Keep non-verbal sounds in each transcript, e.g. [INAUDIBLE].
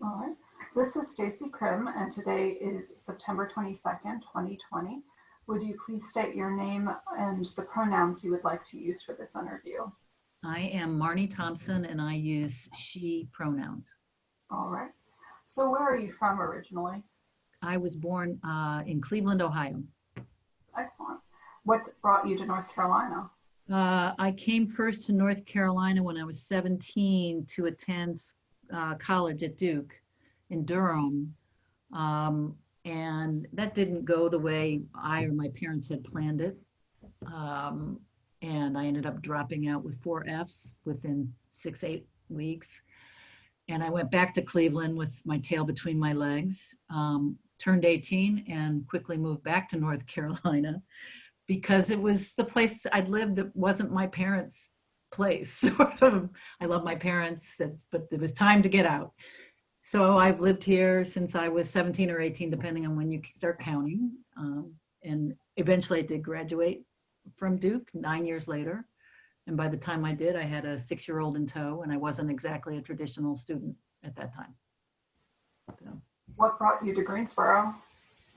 All right. This is Stacy Krim, and today is September 22nd, 2020. Would you please state your name and the pronouns you would like to use for this interview? I am Marnie Thompson and I use she pronouns. All right. So where are you from originally? I was born uh, in Cleveland, Ohio. Excellent. What brought you to North Carolina? Uh, I came first to North Carolina when I was 17 to attend uh, college at Duke in Durham. Um, and that didn't go the way I or my parents had planned it. Um, and I ended up dropping out with four Fs within six, eight weeks. And I went back to Cleveland with my tail between my legs, um, turned 18 and quickly moved back to North [LAUGHS] Carolina because it was the place I'd lived that wasn't my parents' place. [LAUGHS] I love my parents, but it was time to get out. So I've lived here since I was 17 or 18, depending on when you start counting. Um, and eventually I did graduate from Duke nine years later. And by the time I did, I had a six-year-old in tow and I wasn't exactly a traditional student at that time. So. What brought you to Greensboro?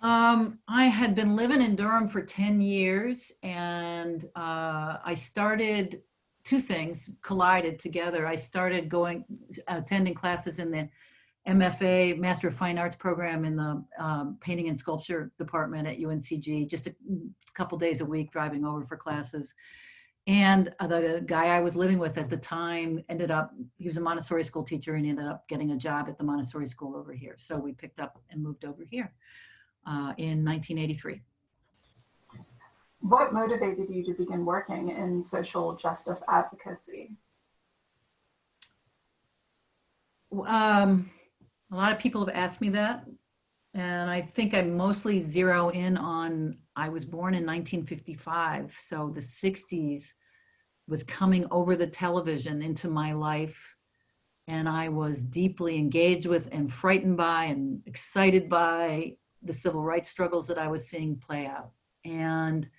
Um, I had been living in Durham for 10 years and uh, I started two things collided together. I started going, attending classes in the MFA, Master of Fine Arts program in the um, painting and sculpture department at UNCG, just a couple days a week driving over for classes. And the guy I was living with at the time ended up, he was a Montessori school teacher and ended up getting a job at the Montessori school over here. So we picked up and moved over here uh, in 1983. What motivated you to begin working in social justice advocacy? Um, a lot of people have asked me that. And I think I mostly zero in on, I was born in 1955. So the 60s was coming over the television into my life. And I was deeply engaged with and frightened by and excited by the civil rights struggles that I was seeing play out. And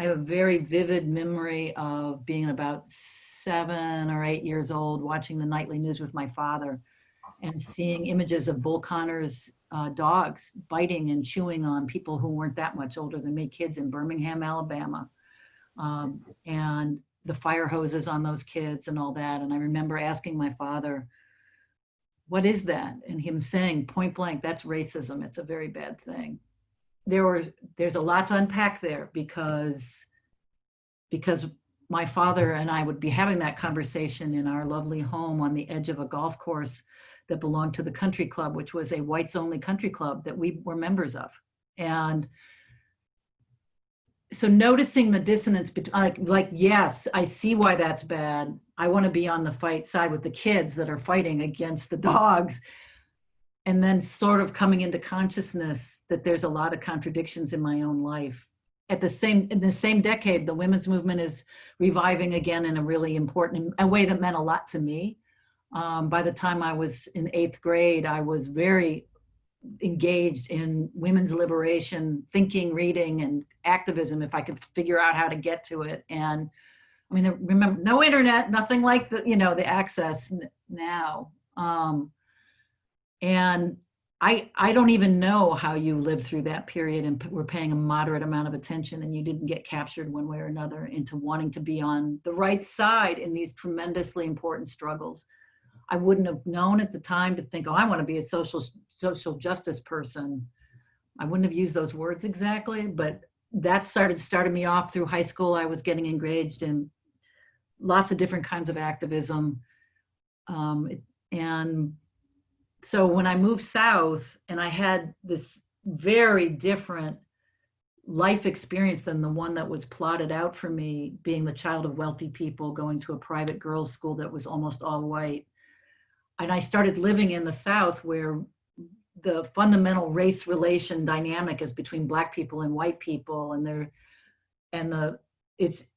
I have a very vivid memory of being about seven or eight years old, watching the nightly news with my father and seeing images of Bull Connor's uh, dogs biting and chewing on people who weren't that much older than me, kids in Birmingham, Alabama. Um, and the fire hoses on those kids and all that. And I remember asking my father, what is that? And him saying point blank, that's racism. It's a very bad thing. There were, there's a lot to unpack there because, because my father and I would be having that conversation in our lovely home on the edge of a golf course that belonged to the country club, which was a whites only country club that we were members of. And so noticing the dissonance between like, like, yes, I see why that's bad. I want to be on the fight side with the kids that are fighting against the dogs. And then sort of coming into consciousness that there's a lot of contradictions in my own life. At the same, in the same decade, the women's movement is reviving again in a really important, a way that meant a lot to me. Um, by the time I was in eighth grade, I was very engaged in women's liberation, thinking, reading, and activism if I could figure out how to get to it. And I mean, remember, no internet, nothing like the, you know, the access now. Um, and I, I don't even know how you lived through that period and were paying a moderate amount of attention and you didn't get captured one way or another into wanting to be on the right side in these tremendously important struggles. I wouldn't have known at the time to think, oh, I want to be a social social justice person. I wouldn't have used those words exactly, but that started started me off through high school. I was getting engaged in lots of different kinds of activism. Um, and so when I moved south and I had this very different life experience than the one that was plotted out for me, being the child of wealthy people, going to a private girls' school that was almost all white, and I started living in the South where the fundamental race relation dynamic is between black people and white people and they're and the it's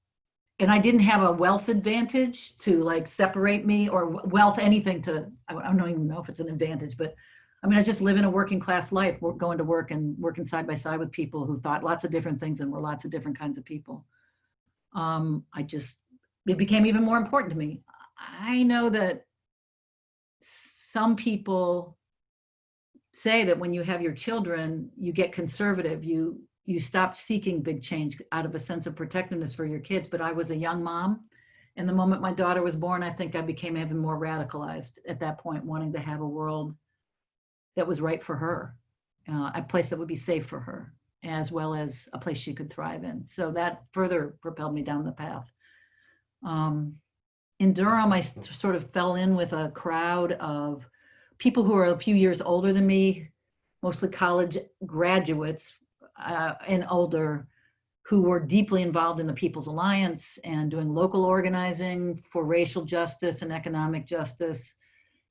and I didn't have a wealth advantage to like separate me or wealth anything to I don't even know if it's an advantage but I mean I just live in a working class life going to work and working side by side with people who thought lots of different things and were lots of different kinds of people um I just it became even more important to me I know that some people say that when you have your children, you get conservative. You you stopped seeking big change out of a sense of protectiveness for your kids. But I was a young mom, and the moment my daughter was born, I think I became even more radicalized at that point, wanting to have a world that was right for her, uh, a place that would be safe for her, as well as a place she could thrive in. So that further propelled me down the path. Um, in Durham, I sort of fell in with a crowd of people who are a few years older than me, mostly college graduates uh, and older, who were deeply involved in the People's Alliance and doing local organizing for racial justice and economic justice.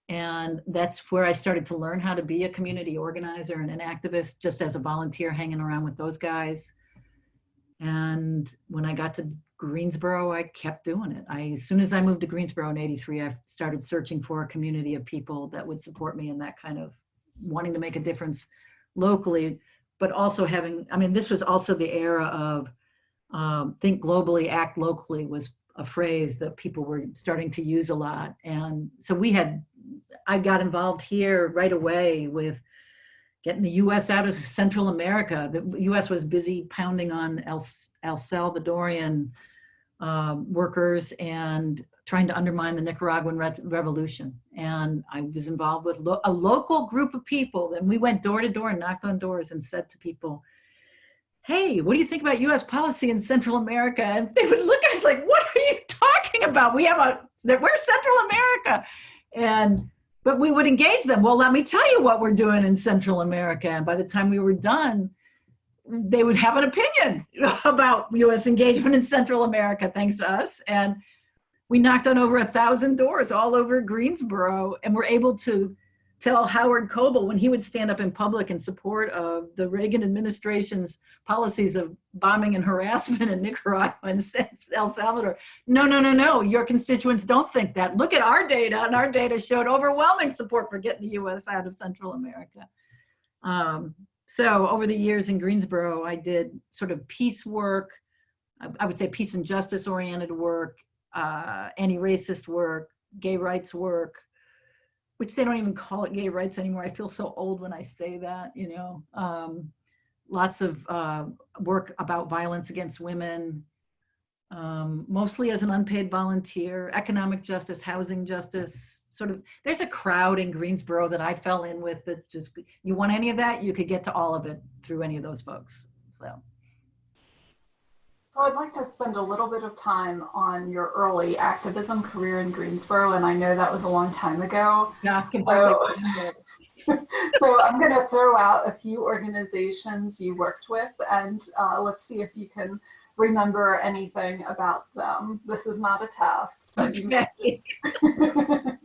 And that's where I started to learn how to be a community organizer and an activist, just as a volunteer hanging around with those guys. And when I got to Greensboro, I kept doing it. I, as soon as I moved to Greensboro in 83, I started searching for a community of people that would support me in that kind of wanting to make a difference locally, but also having, I mean, this was also the era of um, think globally, act locally was a phrase that people were starting to use a lot. And so we had, I got involved here right away with getting the US out of Central America. The US was busy pounding on El, El Salvadorian um, workers and trying to undermine the Nicaraguan re revolution. And I was involved with lo a local group of people. And we went door to door and knocked on doors and said to people, hey, what do you think about US policy in Central America? And they would look at us like, what are you talking about? We have a, we're Central America. And, but we would engage them. Well, let me tell you what we're doing in Central America. And by the time we were done, they would have an opinion [LAUGHS] about US engagement in Central America, thanks to us. And we knocked on over a thousand doors all over Greensboro and were able to tell Howard Coble when he would stand up in public in support of the Reagan administration's policies of bombing and harassment in [LAUGHS] Nicaragua and El Salvador. No, no, no, no, your constituents don't think that. Look at our data and our data showed overwhelming support for getting the US out of Central America. Um, so over the years in Greensboro, I did sort of peace work, I would say peace and justice oriented work, uh, anti-racist work, gay rights work, which they don't even call it gay rights anymore. I feel so old when I say that, you know. Um, lots of uh, work about violence against women, um, mostly as an unpaid volunteer, economic justice, housing justice, sort of, there's a crowd in Greensboro that I fell in with that just, you want any of that, you could get to all of it through any of those folks, so. So I'd like to spend a little bit of time on your early activism career in Greensboro, and I know that was a long time ago. Yeah, So, [LAUGHS] so I'm going to throw out a few organizations you worked with, and uh, let's see if you can remember anything about them. This is not a test. but you Okay. [LAUGHS]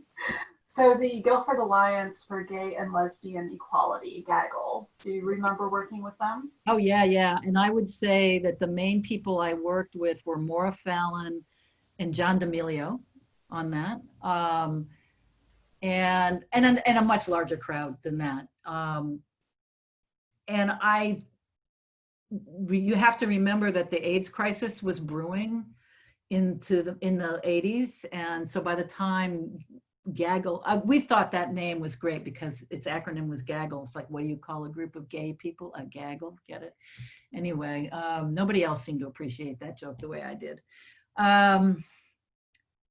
so the Guilford Alliance for Gay and Lesbian Equality, GAGL. Do you remember working with them? Oh, yeah, yeah. And I would say that the main people I worked with were Maura Fallon and John D'Amelio on that. Um, and, and, a- and a much larger crowd than that. Um, and I, you have to remember that the AIDS crisis was brewing into the, in the 80s. And so by the time gaggle uh, we thought that name was great because its acronym was gaggle. It's like what do you call a group of gay people? A gaggle get it? Anyway um, nobody else seemed to appreciate that joke the way i did. Um,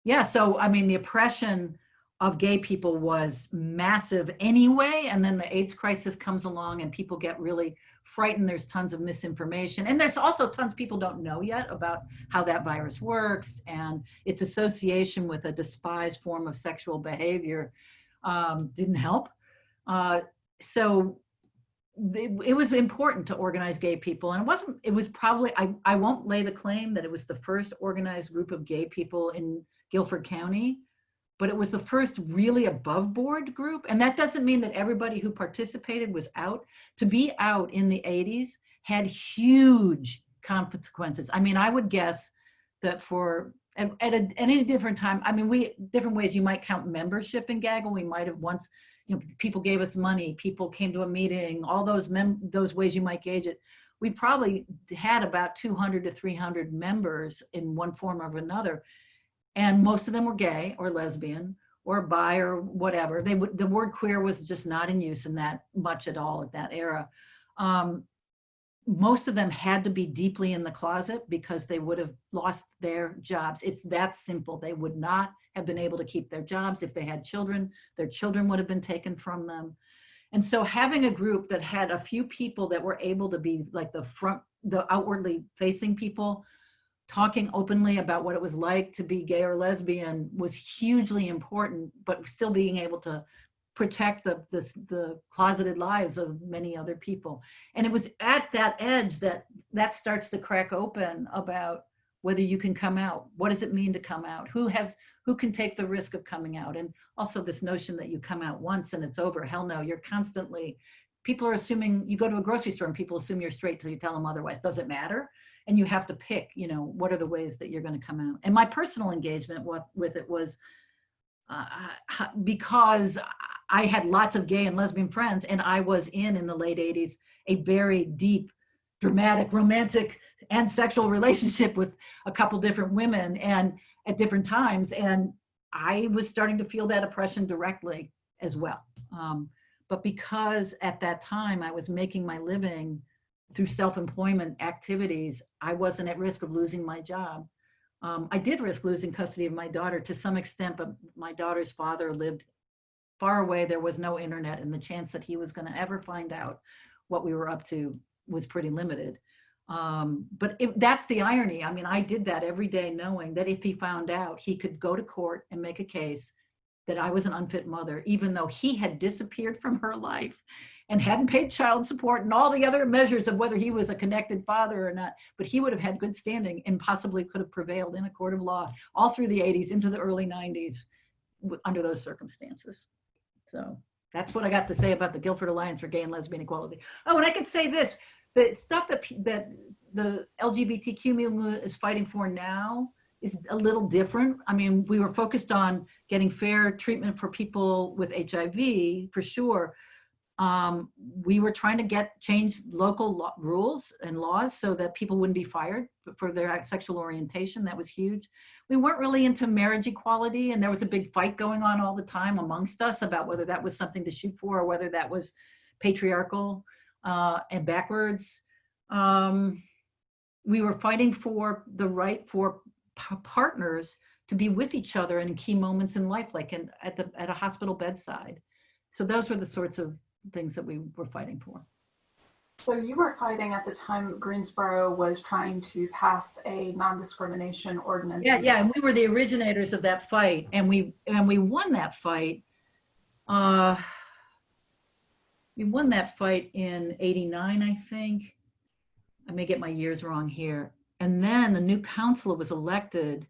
yeah so i mean the oppression of gay people was massive anyway and then the aids crisis comes along and people get really frightened. There's tons of misinformation and there's also tons people don't know yet about how that virus works and its association with a despised form of sexual behavior um, didn't help. Uh, so it, it was important to organize gay people and it wasn't it was probably I, I won't lay the claim that it was the first organized group of gay people in guilford county but it was the first really above board group. And that doesn't mean that everybody who participated was out. To be out in the 80s had huge consequences. I mean, I would guess that for at, at, a, any different time, I mean, we different ways you might count membership in Gaggle. We might have once, you know, people gave us money, people came to a meeting, all those mem those ways you might gauge it. We probably had about 200 to 300 members in one form or another and most of them were gay or lesbian or bi or whatever. They would, the word queer was just not in use in that much at all at that era. Um, most of them had to be deeply in the closet because they would have lost their jobs. It's that simple. They would not have been able to keep their jobs. If they had children, their children would have been taken from them. And so having a group that had a few people that were able to be like the front, the outwardly facing people, talking openly about what it was like to be gay or lesbian was hugely important, but still being able to protect the, the, the closeted lives of many other people. And it was at that edge that that starts to crack open about whether you can come out. What does it mean to come out? Who has, who can take the risk of coming out? And also this notion that you come out once and it's over. Hell no, you're constantly, people are assuming, you go to a grocery store and people assume you're straight till you tell them otherwise. Does it matter? And you have to pick, you know, what are the ways that you're gonna come out? And my personal engagement with, with it was uh, because I had lots of gay and lesbian friends and I was in, in the late 80s, a very deep, dramatic, romantic and sexual relationship with a couple different women and at different times. And I was starting to feel that oppression directly as well. Um, but because at that time I was making my living through self-employment activities, I wasn't at risk of losing my job. Um, I did risk losing custody of my daughter to some extent, but my daughter's father lived far away. There was no internet and the chance that he was gonna ever find out what we were up to was pretty limited. Um, but if, that's the irony. I mean, I did that every day knowing that if he found out, he could go to court and make a case that I was an unfit mother, even though he had disappeared [LAUGHS] from her life and hadn't paid child support and all the other measures of whether he was a connected father or not, but he would have had good standing and possibly could have prevailed in a court of law all through the 80s into the early 90s under those circumstances. So that's what I got to say about the Guilford Alliance for Gay and Lesbian Equality. Oh, and I could say this, the stuff that, that the LGBTQ movement is fighting for now is a little different. I mean, we were focused on getting fair treatment for people with HIV for sure, um, we were trying to get change local rules and laws so that people wouldn't be fired for their sexual orientation. That was huge. We weren't really into marriage equality and there was a big fight going on all the time amongst us about whether that was something to shoot for or whether that was patriarchal uh, and backwards. Um, we were fighting for the right for partners to be with each other in key moments in life, like in, at, the, at a hospital bedside. So those were the sorts of things that we were fighting for. So you were fighting at the time Greensboro was trying to pass a non-discrimination ordinance. Yeah, yeah, and we were the originators of that fight, and we and we won that fight. Uh, we won that fight in '89, I think. I may get my years wrong here. And then a new council was elected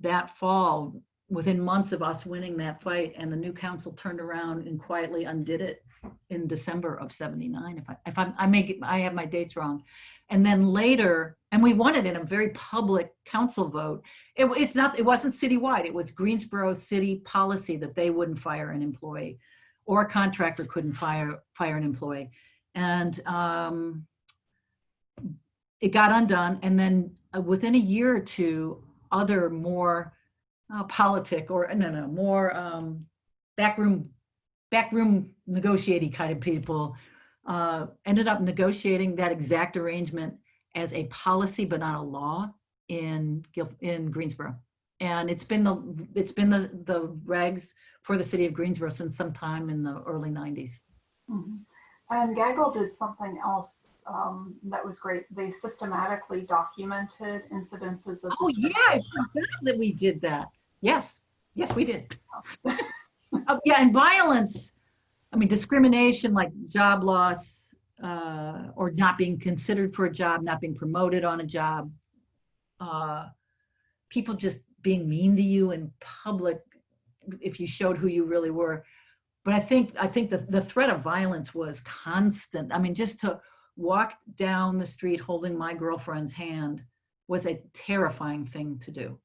that fall within months of us winning that fight and the new council turned around and quietly undid it in December of 79, if I, if I'm, I make it, I have my dates wrong. And then later, and we won it in a very public council vote. It, it's not, it wasn't citywide. It was Greensboro city policy that they wouldn't fire an employee or a contractor couldn't fire, fire an employee. And um, it got undone. And then uh, within a year or two, other more uh, politic or no, no, more um, backroom backroom negotiating kind of people uh, ended up negotiating that exact arrangement as a policy but not a law in in Greensboro. And it's been the it's been the the regs for the city of Greensboro since sometime in the early 90s. Mm -hmm. And Gaggle did something else um, that was great. They systematically documented incidences of Oh yeah, that we did that. Yes, yes, we did. oh, [LAUGHS] yeah, and violence, I mean, discrimination like job loss uh, or not being considered for a job, not being promoted on a job, uh, people just being mean to you in public if you showed who you really were. But I think I think the, the threat of violence was constant. I mean, just to walk down the street holding my girlfriend's hand was a terrifying thing to do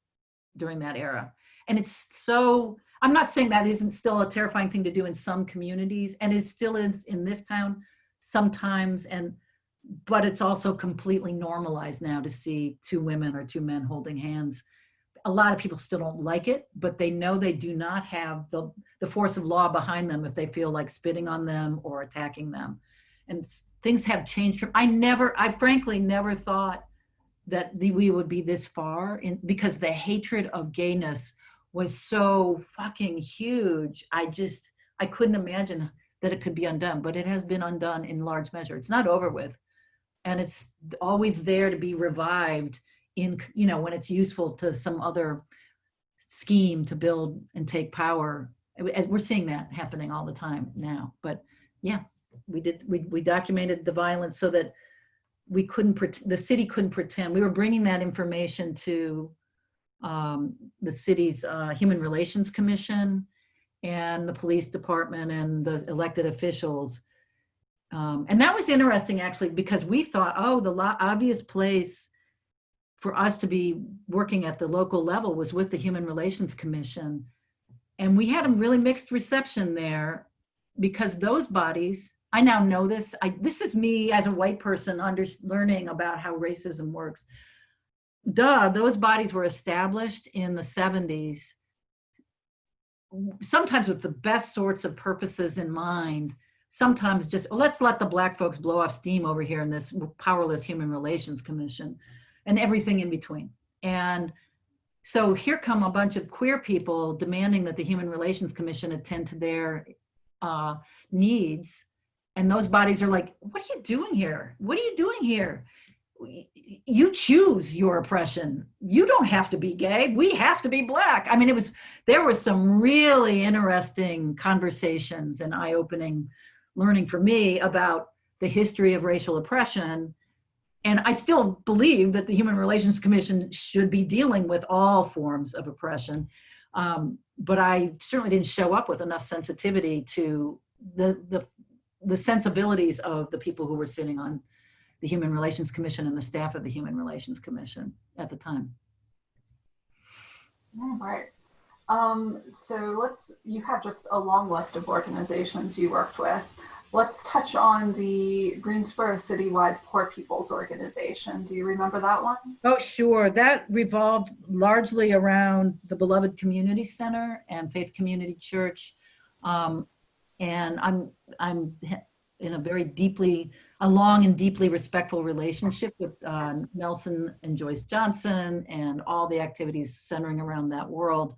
during that era. And it's so I'm not saying that isn't still a terrifying thing to do in some communities, and it still is in this town sometimes, and but it's also completely normalized now to see two women or two men holding hands a lot of people still don't like it, but they know they do not have the, the force of law behind them if they feel like spitting on them or attacking them. And things have changed. from- I never, I frankly never thought that we would be this far in, because the hatred of gayness was so fucking huge. I just, I couldn't imagine that it could be undone, but it has been undone in large measure. It's not over with. And it's always there to be revived in, you know, when it's useful to some other scheme to build and take power. We're seeing that happening all the time now. But yeah, we did, we, we documented the violence so that we couldn't, the city couldn't pretend. We were bringing that information to um, the city's uh, Human Relations Commission and the police department and the elected officials. Um, and that was interesting actually, because we thought, oh, the obvious place for us to be working at the local level was with the Human Relations Commission. And we had a really mixed reception there because those bodies, I now know this, I, this is me as a white person under, learning about how racism works. Duh, those bodies were established in the 70s, sometimes with the best sorts of purposes in mind, sometimes just, "Oh, let's let the black folks blow off steam over here in this powerless Human Relations Commission and everything in between. And so here come a bunch of queer people demanding that the Human Relations Commission attend to their uh, needs. And those bodies are like, what are you doing here? What are you doing here? You choose your oppression. You don't have to be gay. We have to be black. I mean, it was, there was some really interesting conversations and eye-opening learning for me about the history of racial oppression and I still believe that the Human Relations Commission should be dealing with all forms of oppression. Um, but I certainly didn't show up with enough sensitivity to the, the, the sensibilities of the people who were sitting on the Human Relations Commission and the staff of the Human Relations Commission at the time. All right. Um, so let's, you have just a long list of organizations you worked with. Let's touch on the Greensboro Citywide Poor People's Organization. Do you remember that one? Oh, sure. That revolved largely around the Beloved Community Center and Faith Community Church. Um, and I'm, I'm in a very deeply, a long and deeply respectful relationship with uh, Nelson and Joyce Johnson and all the activities centering around that world.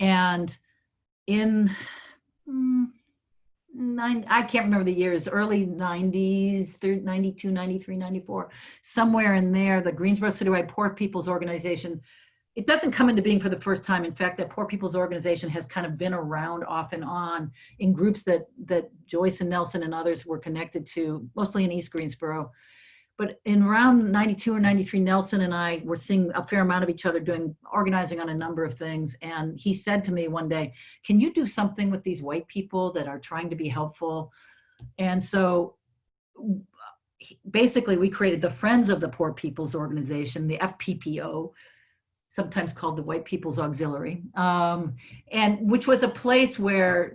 And in, mm, nine, I can't remember the years, early 90s, 92, 93, 94, somewhere in there, the Greensboro Citywide Poor People's Organization, it doesn't come into being for the first time. In fact, that Poor People's Organization has kind of been around off and on in groups that, that Joyce and Nelson and others were connected to, mostly in East Greensboro. But in around 92 or 93, Nelson and I were seeing a fair amount of each other doing, organizing on a number of things. And he said to me one day, can you do something with these white people that are trying to be helpful? And so basically we created the Friends of the Poor People's Organization, the FPPO, sometimes called the White People's Auxiliary, um, and which was a place where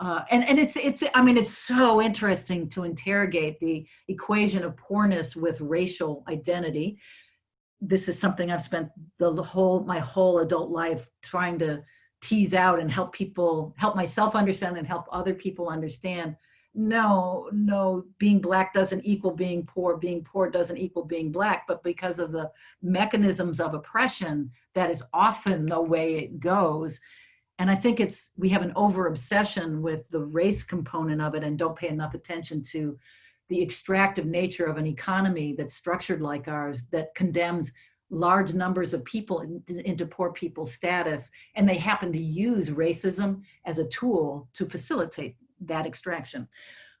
uh, and and it's it's I mean it's so interesting to interrogate the equation of poorness with racial identity. This is something I've spent the whole my whole adult life trying to tease out and help people help myself understand and help other people understand. No, no, being black doesn't equal being poor. Being poor doesn't equal being black. But because of the mechanisms of oppression, that is often the way it goes and I think it's, we have an over obsession with the race component of it and don't pay enough attention to the extractive nature of an economy that's structured like ours that condemns large numbers of people in, into poor people's status. And they happen to use racism as a tool to facilitate that extraction.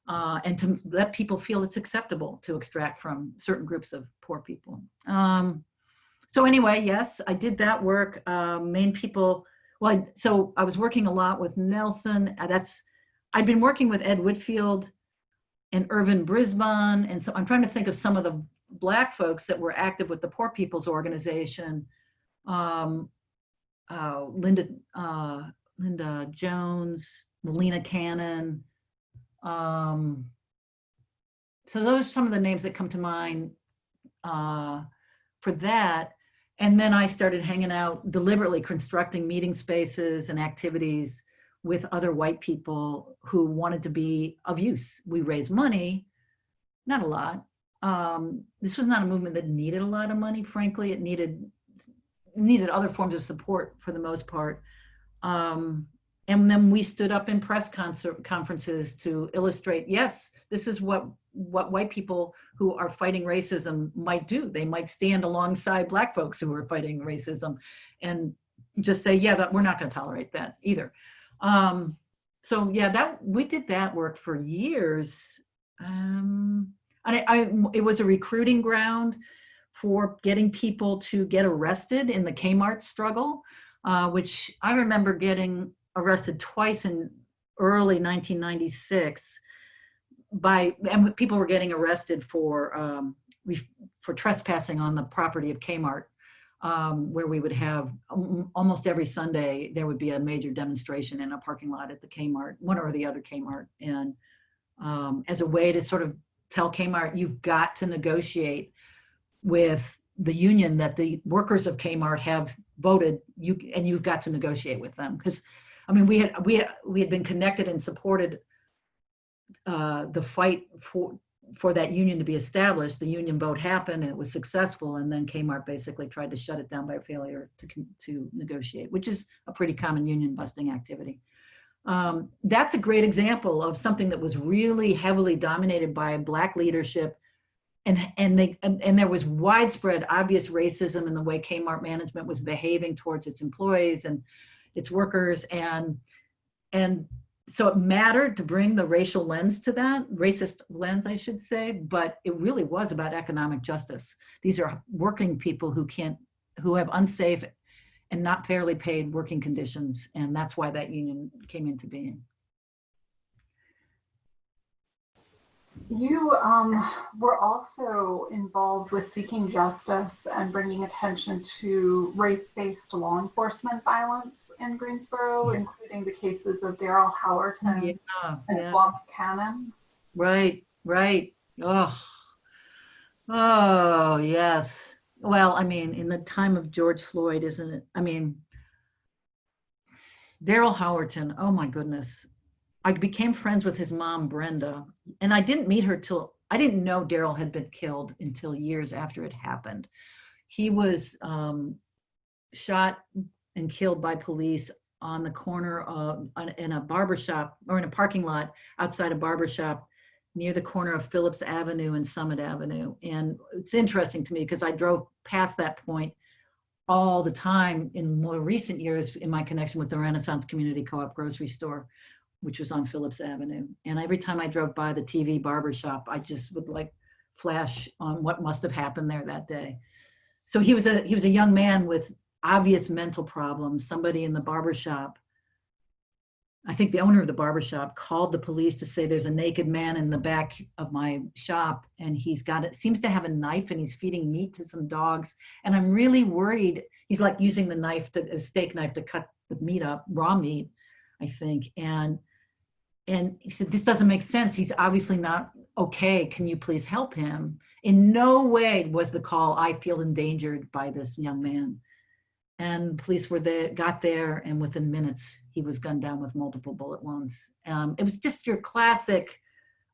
Uh, and to let people feel it's acceptable to extract from certain groups of poor people. Um, so anyway, yes, I did that work. Uh, main people, well, I, so I was working a lot with Nelson. Uh, that's, I'd been working with Ed Whitfield and Irvin Brisbane. And so I'm trying to think of some of the black folks that were active with the Poor People's Organization. Um, uh, Linda, uh, Linda Jones, Melina Cannon. Um, so those are some of the names that come to mind uh, for that. and then I started hanging out, deliberately constructing meeting spaces and activities with other white people who wanted to be of use. We raised money, not a lot. Um, this was not a movement that needed a lot of money, frankly. It needed needed other forms of support for the most part. Um, and then we stood up in press conferences to illustrate, yes, this is what what white people who are fighting racism might do. They might stand alongside black folks who are fighting racism and just say, yeah, that we're not going to tolerate that either. Um, so yeah, that we did that work for years. Um, and I, I, it was a recruiting ground for getting people to get arrested in the Kmart struggle, uh, which I remember getting arrested twice in early 1996 by, and people were getting arrested for, um, for trespassing on the property of Kmart, um, where we would have um, almost every Sunday, there would be a major demonstration in a parking lot at the Kmart, one or the other Kmart. And um, as a way to sort of tell Kmart, you've got to negotiate with the union that the workers of Kmart have voted you and you've got to negotiate with them because I mean we had we had, we had been connected and supported uh, the fight for for that union to be established. The union vote happened and it was successful, and then Kmart basically tried to shut it down by failure to to negotiate, which is a pretty common union busting activity. Um, that's a great example of something that was really heavily dominated by black leadership and and they and, and, there was widespread obvious racism in the way Kmart management was behaving towards its employees and its workers and and so it mattered to bring the racial lens to that racist lens I should say but it really was about economic justice. These are working people who can't who have unsafe and not fairly paid working conditions and that's why that union came into being You um, were also involved with seeking justice and bringing attention to race-based law enforcement violence in Greensboro, yeah. including the cases of Daryl Howerton yeah, and yeah. Bob Cannon. Right, right. Oh, oh, yes. Well, I mean, in the time of George Floyd, isn't it? I mean, Daryl Howerton, oh my goodness. I became friends with his mom, Brenda, and I didn't meet her till, I didn't know Daryl had been killed until years after it happened. He was um, shot and killed by police on the corner of, in a barber shop or in a parking lot outside a barber shop near the corner of Phillips Avenue and Summit Avenue. And it's interesting to me because I drove past that point all the time in more recent years in my connection with the Renaissance Community Co-op grocery store which was on Phillips Avenue. And every time I drove by the TV barber shop, I just would like flash on what must have happened there that day. So he was a he was a young man with obvious mental problems. Somebody in the barber shop, I think the owner of the barber shop called the police to say there's a naked man in the back of my shop and he's got it seems to have a knife and he's feeding meat to some dogs. And I'm really worried. He's like using the knife to a steak knife to cut the meat up, raw meat, I think. And and he said, this doesn't make sense. He's obviously not okay. Can you please help him? In no way was the call, I feel endangered by this young man. And police were there, got there, and within minutes, he was gunned down with multiple bullet wounds. Um, it was just your classic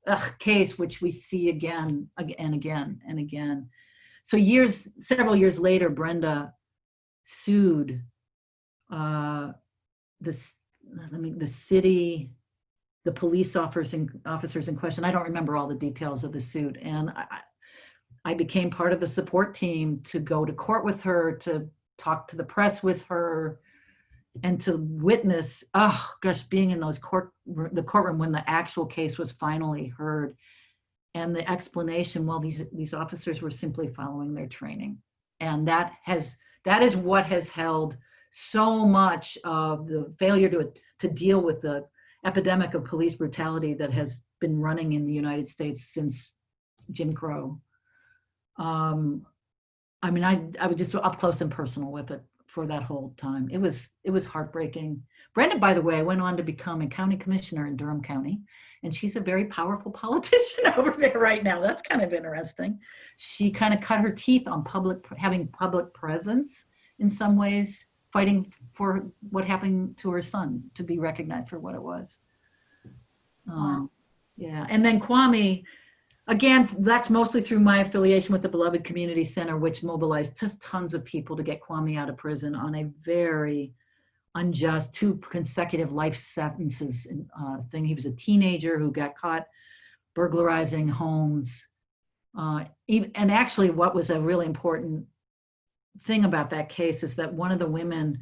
ugh, case, which we see again, and again, and again. So years, several years later, Brenda sued uh, this, I mean, the city, the police officers in, officers in question. I don't remember all the details of the suit. And I, I became part of the support team to go to court with her, to talk to the press with her, and to witness, oh gosh, being in those court, the courtroom when the actual case was finally heard. And the explanation, well, these, these officers were simply following their training. And that has, that is what has held so much of the failure to, to deal with the epidemic of police brutality that has been running in the United States since Jim Crow. Um, I mean, I, I was just up close and personal with it for that whole time. It was it was heartbreaking. Brenda, by the way, went on to become a county commissioner in Durham County, and she's a very powerful [LAUGHS] politician over there right now. That's kind of interesting. She kind of cut her teeth on public having public presence in some ways, fighting for what happened to her son to be recognized for what it was. Um, yeah, and then Kwame, again, that's mostly through my affiliation with the Beloved Community Center, which mobilized just tons of people to get Kwame out of prison on a very unjust two consecutive life sentences uh, thing. He was a teenager who got caught burglarizing homes. Uh, even, and actually, what was a really important thing about that case is that one of the women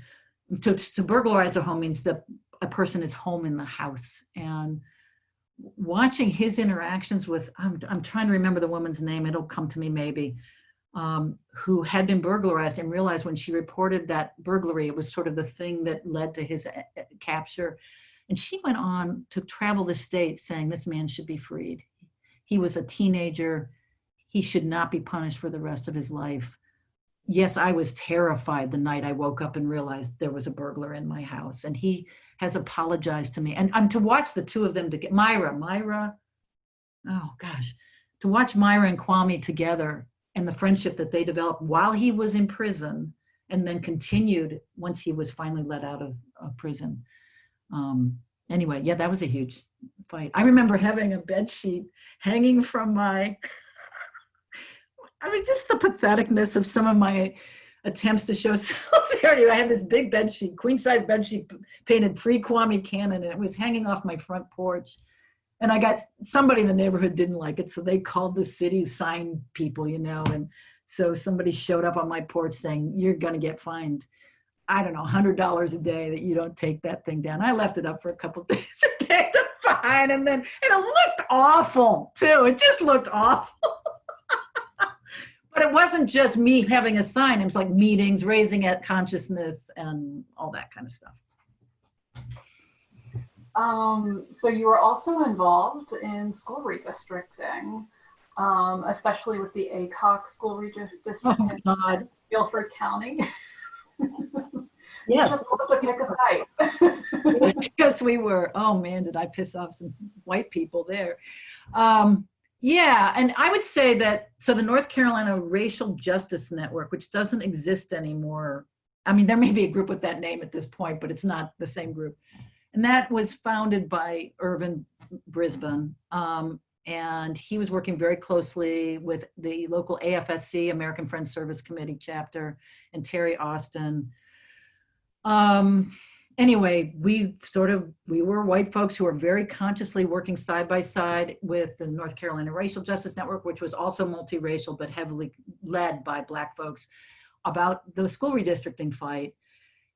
to, to burglarize a home means that a person is home in the house. And watching his interactions with I'm, I'm trying to remember the woman's name it'll come to me maybe um, who had been burglarized and realized when she reported that burglary it was sort of the thing that led to his uh, uh, capture. And she went on to travel the state saying this man should be freed. He was a teenager. He should not be punished for the rest of his life yes i was terrified the night i woke up and realized there was a burglar in my house and he has apologized to me. And, and to watch the two of them to get Myra, Myra, oh gosh, to watch Myra and Kwame together and the friendship that they developed while he was in prison and then continued once he was finally let out of, of prison. Um, anyway, yeah, that was a huge fight. I remember having a bed sheet hanging from my, I mean, just the patheticness of some of my attempts to show [LAUGHS] solidarity. I had this big bed sheet, queen size bed sheet painted free Kwame Cannon and it was hanging off my front porch. And I got somebody in the neighborhood didn't like it. So they called the city sign people, you know, and so somebody showed up on my porch saying, you're going to get fined. I don't know, $100 a day that you don't take that thing down. I left it up for a couple [LAUGHS] days and paid the fine. And then, and it looked awful too. It just looked awful. But it wasn't just me having a sign. It was like meetings, raising at consciousness and all that kind of stuff. Um, so you were also involved in school redistricting, um, especially with the ACOC school redistricting oh God. in Guilford County. Yes. Just to pick a fight. because [LAUGHS] we were, oh man, did I piss off some white people there. Um, yeah, and I would say that, so the North Carolina Racial Justice Network, which doesn't exist anymore, I mean, there may be a group with that name at this point, but it's not the same group. And that was founded by Irvin Brisbane. Um, and he was working very closely with the local AFSC, American Friends Service Committee chapter, and Terry Austin. Um, anyway, we sort of, we were white folks who were very consciously working side by side with the North Carolina Racial Justice Network, which was also multiracial, but heavily led by black folks about the school redistricting fight.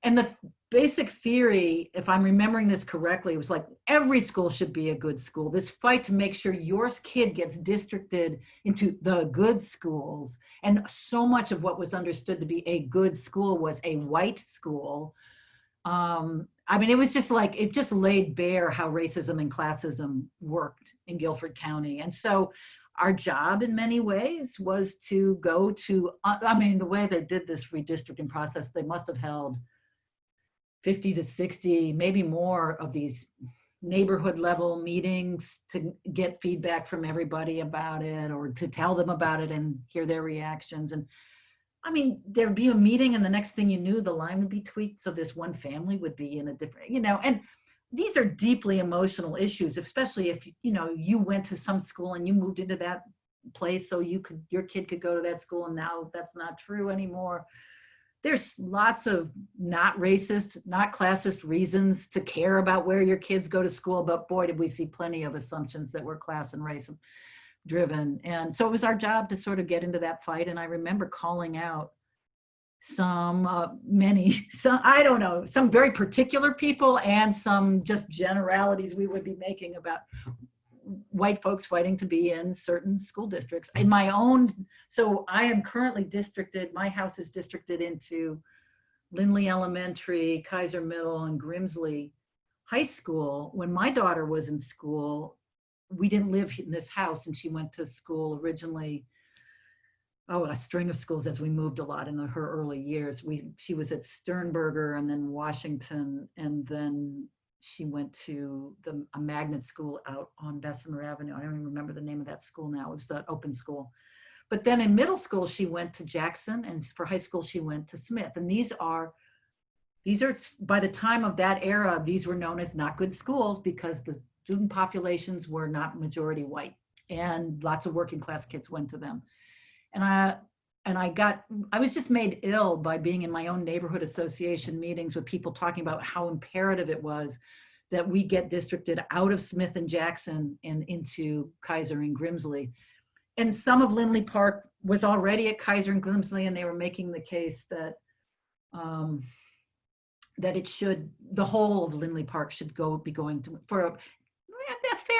And the basic theory, if I'm remembering this correctly, was like every school should be a good school. This fight to make sure your kid gets districted into the good schools. And so much of what was understood to be a good school was a white school um, I mean, it was just like, it just laid bare how racism and classism worked in Guilford County. And so our job in many ways was to go to, uh, I mean, the way they did this redistricting process, they must have held 50 to 60, maybe more of these neighborhood level meetings to get feedback from everybody about it or to tell them about it and hear their reactions. And I mean, there'd be a meeting and the next thing you knew, the line would be tweaked. So this one family would be in a different, you know, and these are deeply emotional issues, especially if, you know, you went to some school and you moved into that place so you could, your kid could go to that school and now that's not true anymore. There's lots of not racist, not classist reasons to care about where your kids go to school, but boy, did we see plenty of assumptions that were class and race driven. And so it was our job to sort of get into that fight. And I remember calling out some, uh, many, [LAUGHS] some, I don't know, some very particular people and some just generalities we would be making about white folks fighting to be in certain school districts. In my own, so I am currently districted, my house is districted into Lindley Elementary, Kiser Middle, and Grimsley High School. When my daughter was in school, we didn't live in this house and she went to school originally oh, a string of schools as we moved a lot in the, her early years. We, she was at Sternberger and then Washington, and then she went to the, a magnet school out on Bessemer Avenue. I don't even remember the name of that school now. It was the open school. But then in middle school, she went to Jackson, and for high school, she went to Smith. And these are, these are, by the time of that era, these were known as not good schools because the student populations were not majority white and lots of working class kids went to them. And I, and I got, I was just made ill by being in my own neighborhood association meetings with people talking about how imperative it was that we get districted out of Smith and Jackson and into Kiser and Grimsley. And some of Lindley Park was already at Kiser and Grimsley and they were making the case that um, that it should, the whole of Lindley Park should go, be going to, for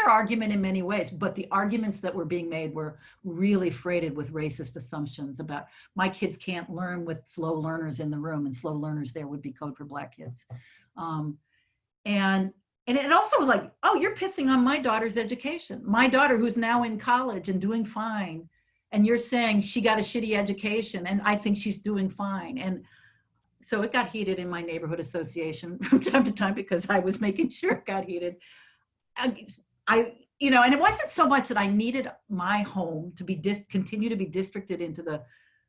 fair argument in many ways, but the arguments that were being made were really freighted with racist assumptions about my kids can't learn with slow learners in the room and slow learners there would be code for black kids. Um, and and it also was like, oh, you're pissing on my daughter's education. My daughter who's now in college and doing fine. And you're saying she got a shitty education and I think she's doing fine. And so it got heated in my neighborhood association [LAUGHS] from time to time because I was making sure it got heated. I, you know, and it wasn't so much that I needed my home to be dis continue to be districted into the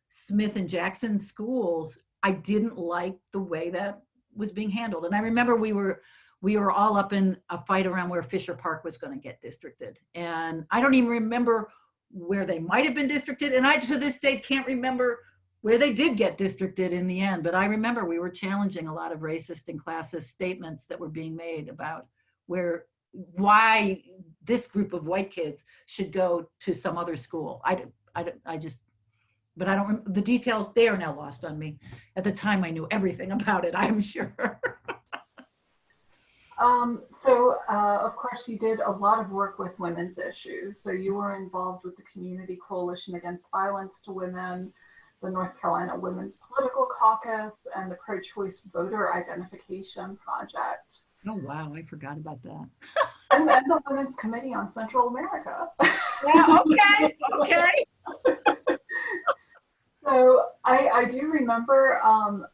Smith and Jackson schools. I didn't like the way that was being handled. And I remember we were, we were all up in a fight around where Fisher Park was going to get districted. And I don't even remember where they might have been districted. And I, to this day, can't remember where they did get districted in the end. But I remember we were challenging a lot of racist and classist statements that were being made about where why this group of white kids should go to some other school. I, I, I just, but I don't, the details, they are now lost on me. At the time, I knew everything [LAUGHS] about it, I'm sure. Um, so, uh, of course, you did a lot of work with women's issues. So you were involved with the Community Coalition Against Violence to Women, the North Carolina Women's Political Caucus, and the Pro-Choice Voter Identification Project. Oh, wow, I forgot about that. [LAUGHS] and, and the Women's Committee on Central America. yeah, okay, okay. [LAUGHS] so I, I do remember um,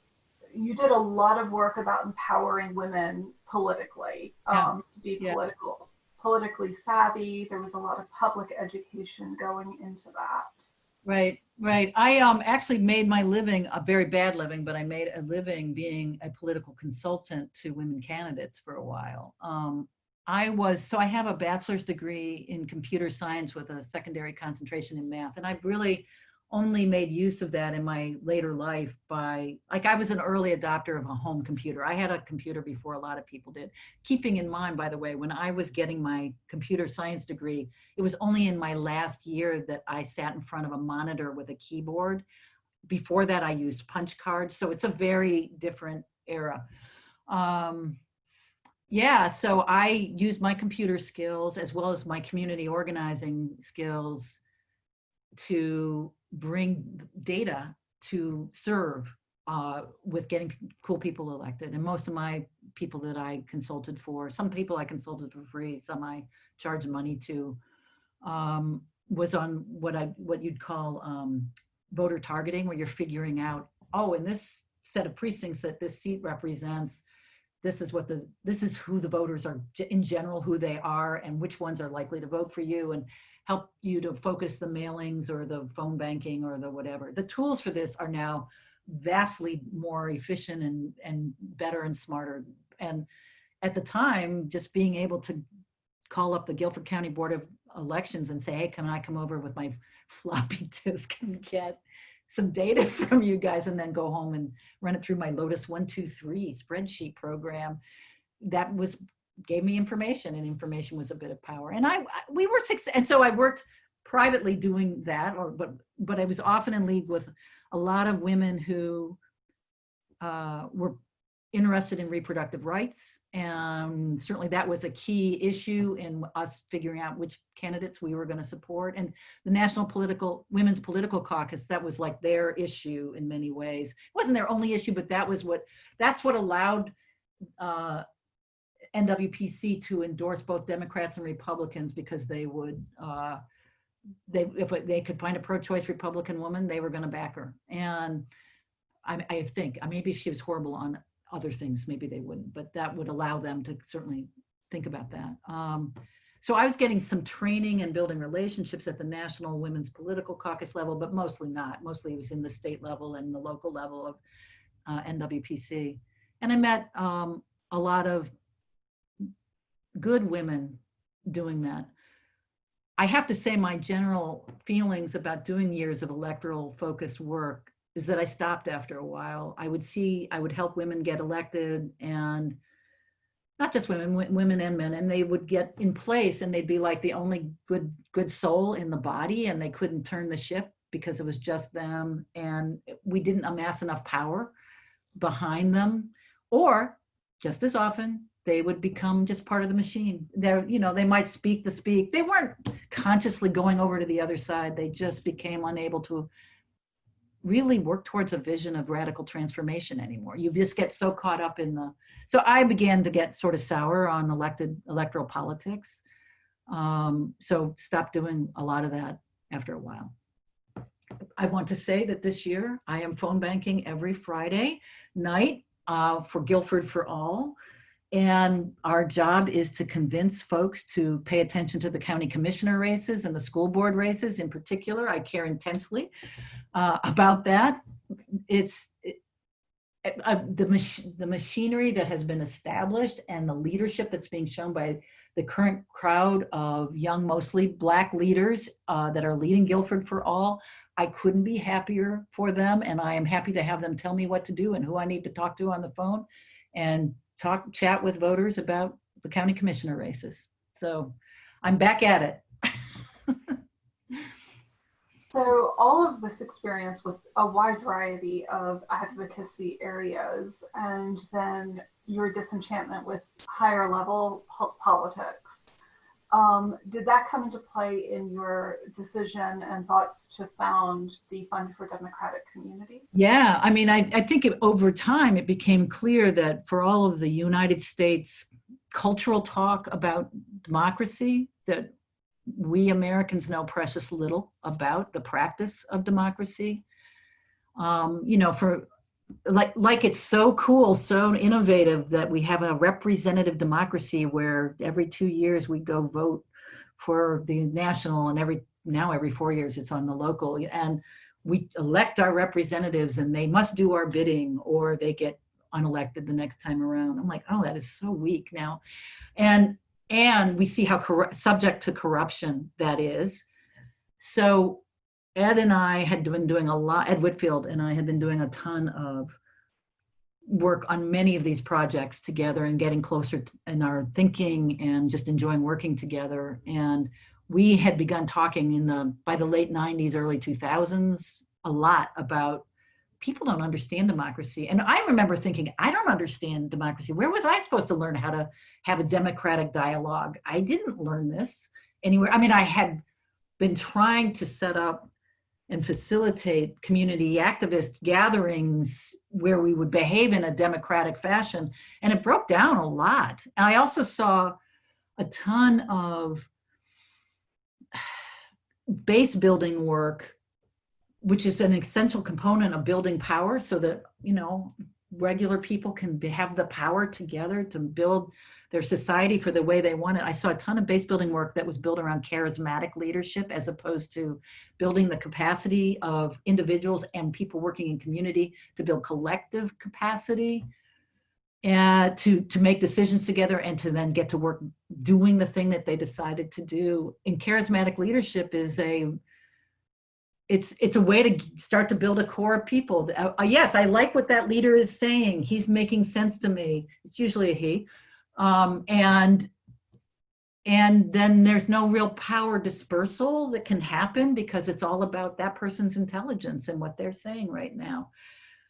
you did a lot of work about empowering women politically, um, yeah. to be yeah. political, politically savvy. There was a lot of public education going into that. Right, right. I um, actually made my living, a very bad living, but I made a living being a political consultant to women candidates for a while. Um, I was, so I have a bachelor's degree in computer science with a secondary concentration in math. And I've really only made use of that in my later life by, like I was an early adopter of a home computer. I had a computer before a lot of people did. Keeping in mind, by the way, when I was getting my computer science degree, it was only in my last year that I sat in front of a monitor with a keyboard. Before that, I used punch cards. So it's a very different era. Um, yeah, so I used my computer skills as well as my community organizing skills to bring data to serve uh, with getting cool people elected. And most of my people that I consulted for, some people I consulted for free, some I charged money to, um, was on what I what you'd call um, voter targeting, where you're figuring out, oh, in this set of precincts that this seat represents, this is what the this is who the voters are in general, who they are, and which ones are likely to vote for you, and help you to focus the mailings or the phone banking or the whatever. The tools for this are now vastly more efficient and, and better and smarter. And at the time, just being able to call up the Guilford County Board of Elections and say, hey, can I come over with my floppy [LAUGHS] disk and get some data from you guys and then go home and run it through my Lotus 123 spreadsheet program. That was gave me information and information was a bit of power. And I, we were six, and so I worked privately doing that, or but but I was often in league with a lot of women who uh, were interested in reproductive rights. And certainly that was a key issue in us figuring out which candidates we were going to support. And the National Political Women's Political Caucus, that was like their issue in many ways. It wasn't their only issue, but that was what, that's what allowed uh, NWPC to endorse both Democrats and Republicans because they would uh, they, if they could find a pro-choice Republican woman, they were going to back her. And I, I think, uh, maybe if she was horrible on other things, maybe they wouldn't, but that would allow them to certainly think about that. Um, so I was getting some training and building relationships at the National Women's Political Caucus level, but mostly not. Mostly it was in the state level and the local level of uh, NWPC. And I met um, a lot of good women doing that. I have to say my general feelings about doing years of electoral focused work is that I stopped after a while. I would see, I would help women get elected and not just women, women and men, and they would get in place and they'd be like the only good, good soul in the body and they couldn't turn the ship because it was just them and we didn't amass enough power behind them. Or just as often, they would become just part of the machine. They're, you know, they might speak the speak. They weren't consciously going over to the other side. They just became unable to really work towards a vision of radical transformation anymore. You just get so caught up in the, so I began to get sort of sour on elected electoral politics. Um, so stopped doing a lot of that after a while. I want to say that this year I am phone banking every Friday night uh, for Guilford for All. And our job is to convince folks to pay attention to the county commissioner races and the school board races in particular. I care intensely uh, about that. It's it, uh, the, mach the machinery that has been established and the leadership that's being shown by the current crowd of young, mostly black leaders uh, that are leading Guilford for All. I couldn't be happier for them and I am happy to have them tell me what to do and who I need to talk to on the phone and talk, chat with voters about the county commissioner races. So I'm back at it. [LAUGHS] So all of this experience with a wide variety of advocacy areas and then your disenchantment with higher level po politics. Um, did that come into play in your decision and thoughts to found the Fund for Democratic Communities? Yeah, I mean, I, I think it, over time it became clear that for all of the United States cultural talk about democracy, that we Americans know precious little about the practice of democracy. Um, you know, for like like it's so cool, so innovative that we have a representative democracy where every two years we go vote for the national and every now every four years it's on the local and we elect our representatives and they must do our bidding or they get unelected the next time around. I'm like, oh, that is so weak now. And and we see how subject to corruption that is. So Ed and I had been doing a lot, Ed Whitfield and I had been doing a ton of work on many of these projects together and getting closer in our thinking and just enjoying working together. And we had begun talking in the, by the late 90s, early 2000s, a lot about people don't understand democracy. And I remember thinking, I don't understand democracy. Where was I supposed to learn how to have a democratic dialogue? I didn't learn this anywhere. I mean, I had been trying to set up and facilitate community activist gatherings where we would behave in a democratic fashion. And it broke down a lot. And I also saw a ton of base building work which is an essential component of building power so that, you know, regular people can have the power together to build their society for the way they want it. I saw a ton of base building work that was built around charismatic leadership as opposed to building the capacity of individuals and people working in community to build collective capacity and to, to make decisions together and to then get to work doing the thing that they decided to do. And charismatic leadership is a it's it's a way to start to build a core of people. Uh, uh, yes, I like what that leader is saying. He's making sense to me. It's usually a he, um, and and then there's no real power dispersal that can happen because it's all about that person's intelligence and what they're saying right now,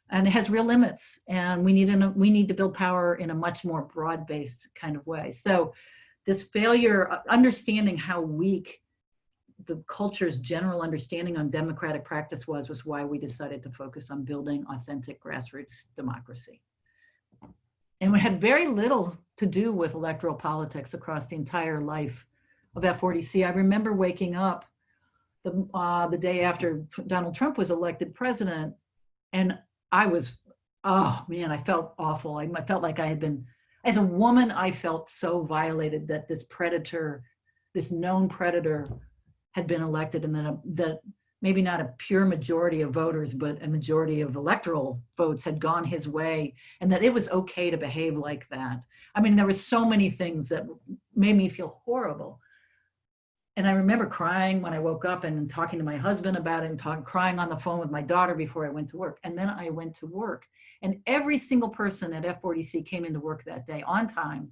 and it has real limits. And we need an, we need to build power in a much more broad-based kind of way. So this failure, uh, understanding how weak the culture's general understanding on democratic practice was, was why we decided to focus on building authentic grassroots democracy. And it had very little to do with electoral politics across the entire life of F4DC. I remember waking up the, uh, the day after Donald Trump was elected president. And I was, oh man, I felt awful. I, I felt like I had been, as a woman, I felt so violated that this predator, this known predator had been elected and a, that maybe not a pure majority of voters, but a majority of electoral votes had gone his way and that it was okay to behave like that. I mean, there were so many things that made me feel horrible. And I remember crying when I woke up and talking to my husband about it and talking, crying on the phone with my daughter before I went to work. And then I went to work and every single person at F4DC came into work that day on time.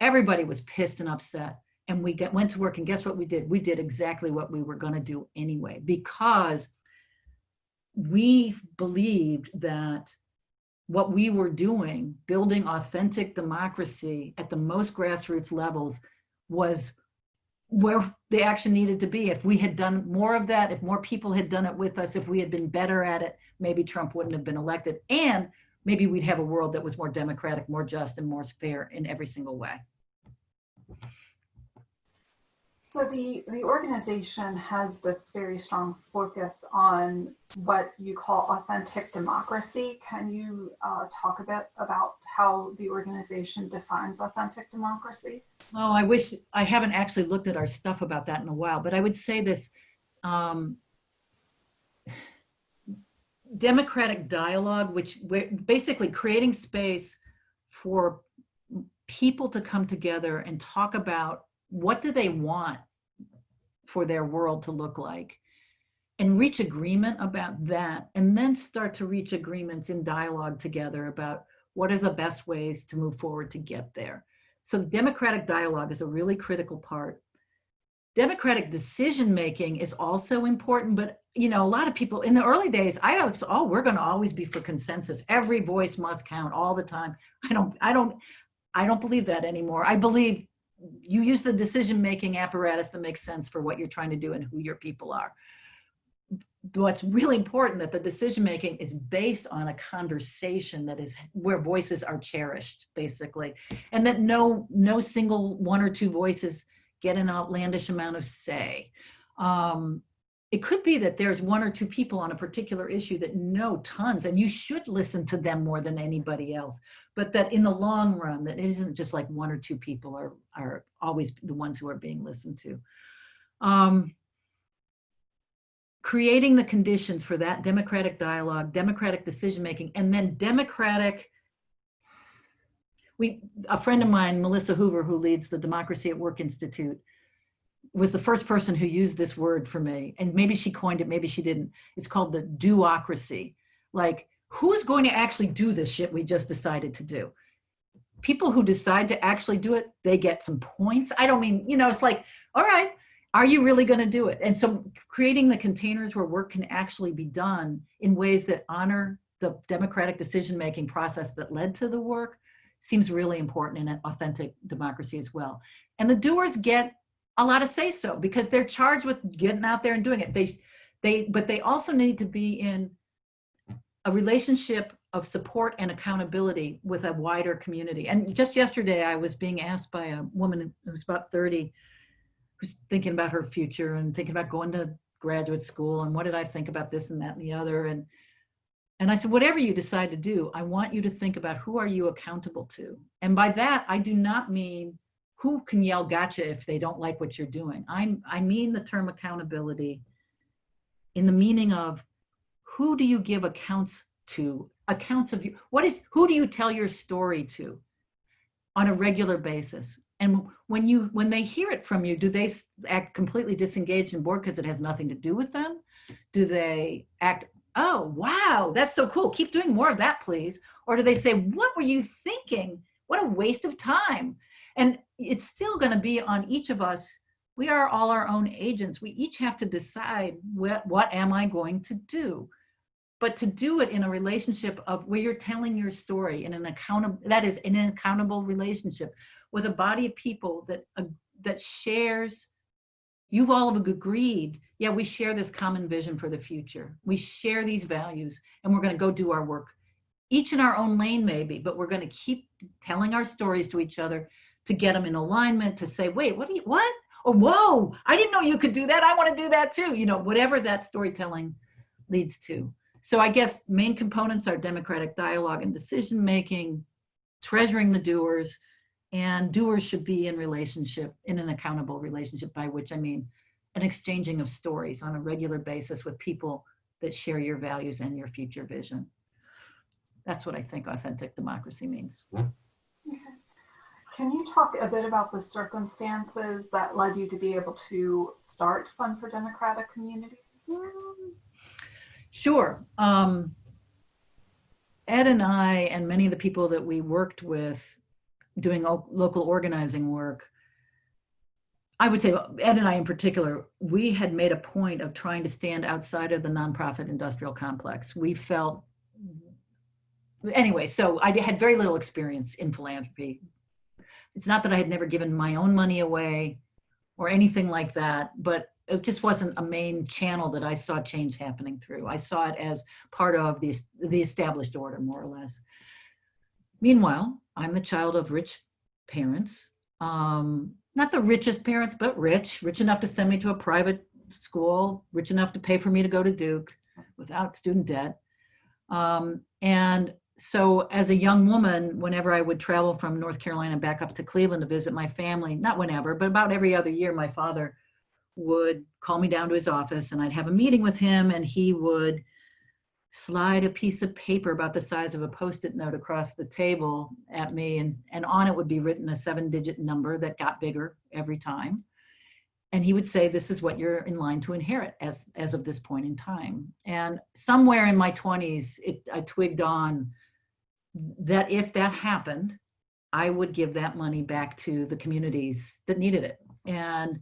Everybody was pissed and upset and we went to work and guess what we did? We did exactly what we were gonna do anyway, because we believed that what we were doing, building authentic democracy at the most grassroots levels was where the action needed to be. If we had done more of that, if more people had done it with us, if we had been better at it, maybe Trump wouldn't have been elected. And maybe we'd have a world that was more democratic, more just, and more fair in every single way. So the, the organization has this very strong focus on what you call authentic democracy. Can you uh, talk a bit about how the organization defines authentic democracy? Oh, I wish I haven't actually looked at our stuff about that in a while, but I would say this. Um, democratic dialogue, which we're basically creating space for people to come together and talk about what do they want for their world to look like and reach agreement about that and then start to reach agreements in dialogue together about what are the best ways to move forward to get there. So the democratic dialogue is a really critical part. Democratic decision making is also important, but you know, a lot of people in the early days, I was, oh, we're going to always be for consensus. Every voice must count all the time. I don't, I don't, I don't believe that anymore. I believe you use the decision-making apparatus that makes sense for what you're trying to do and who your people are. What's really important that the decision-making is based on a conversation that is where voices are cherished, basically, and that no, no single one or two voices get an outlandish amount of say. Um, it could be that there's one or two people on a particular issue that know tons and you should listen to them more than anybody else. But that in the long run that it isn't just like one or two people are are always the ones who are being listened to. Um, creating the conditions for that democratic dialogue democratic decision making and then democratic we a friend of mine melissa hoover who leads the democracy at work institute was the first person who used this word for me. And maybe she coined it, maybe she didn't. It's called the do-ocracy. Like, who's going to actually do this shit we just decided to do? People who decide to actually do it, they get some points. I don't mean, you know, it's like, all right, are you really going to do it? And so creating the containers where work can actually be done in ways that honor the democratic decision-making process that led to the work seems really important in an authentic democracy as well. And the doers get allowed of say so because they're charged with getting out there and doing it. They, they, but they also need to be in a relationship of support and accountability with a wider community. And just yesterday, I was being asked by a woman who's about 30, who's thinking about her future and thinking about going to graduate school and what did I think about this and that and the other. And, and I said, whatever you decide to do, I want you to think about who are you accountable to? And by that, I do not mean who can yell gotcha if they don't like what you're doing? I'm, I mean the term accountability in the meaning of who do you give accounts to? Accounts of you. What is, who do you tell your story to on a regular basis? And when you, when they hear it from you, do they act completely disengaged and bored because it has nothing to do with them? Do they act, oh, wow, that's so cool. Keep doing more of that, please. Or do they say, what were you thinking? What a waste of time. And it's still going to be on each of us. We are all our own agents. We each have to decide what, what am I going to do? But to do it in a relationship of where you're telling your story in an accountable, that is in an accountable relationship with a body of people that, uh, that shares, you've all agreed, yeah, we share this common vision for the future. We share these values and we're gonna go do our work each in our own lane maybe, but we're going to keep telling our stories to each other to get them in alignment, to say, wait, what do you, what? or whoa, I didn't know you could do that. I want to do that too. You know, whatever that storytelling leads to. So I guess main components are democratic dialogue and decision making, treasuring the doers, and doers should be in relationship, in an accountable relationship, by which I mean an exchanging of stories on a regular basis with people that share your values and your future vision. That's what I think authentic democracy means. Mm-hmm. Can you talk a bit about the circumstances that led you to be able to start Fund for Democratic Communities? Sure. Um, Ed and I and many of the people that we worked with doing local organizing work, I would say Ed and I in particular, we had made a point of trying to stand outside of the nonprofit industrial complex. We felt, anyway, so I had very little experience in philanthropy. It's not that I had never given my own money away or anything like that, but it just wasn't a main channel that I saw change happening through. I saw it as part of the, the established order, more or less. Meanwhile, I'm the child of rich parents. Um, not the richest parents, but rich, rich enough to send me to a private school, rich enough to pay for me to go to Duke without student debt. Um, and so as a young woman, whenever I would travel from North Carolina back up to Cleveland to visit my family, not whenever, but about every other year, my father would call me down to his office and I'd have a meeting with him and he would slide a piece of paper about the size of a post-it note across the table at me and, and on it would be written a seven digit number that got bigger every time. And he would say, this is what you're in line to inherit as, as of this point in time. And somewhere in my 20s, it, I twigged on that if that happened, I would give that money back to the communities that needed it. And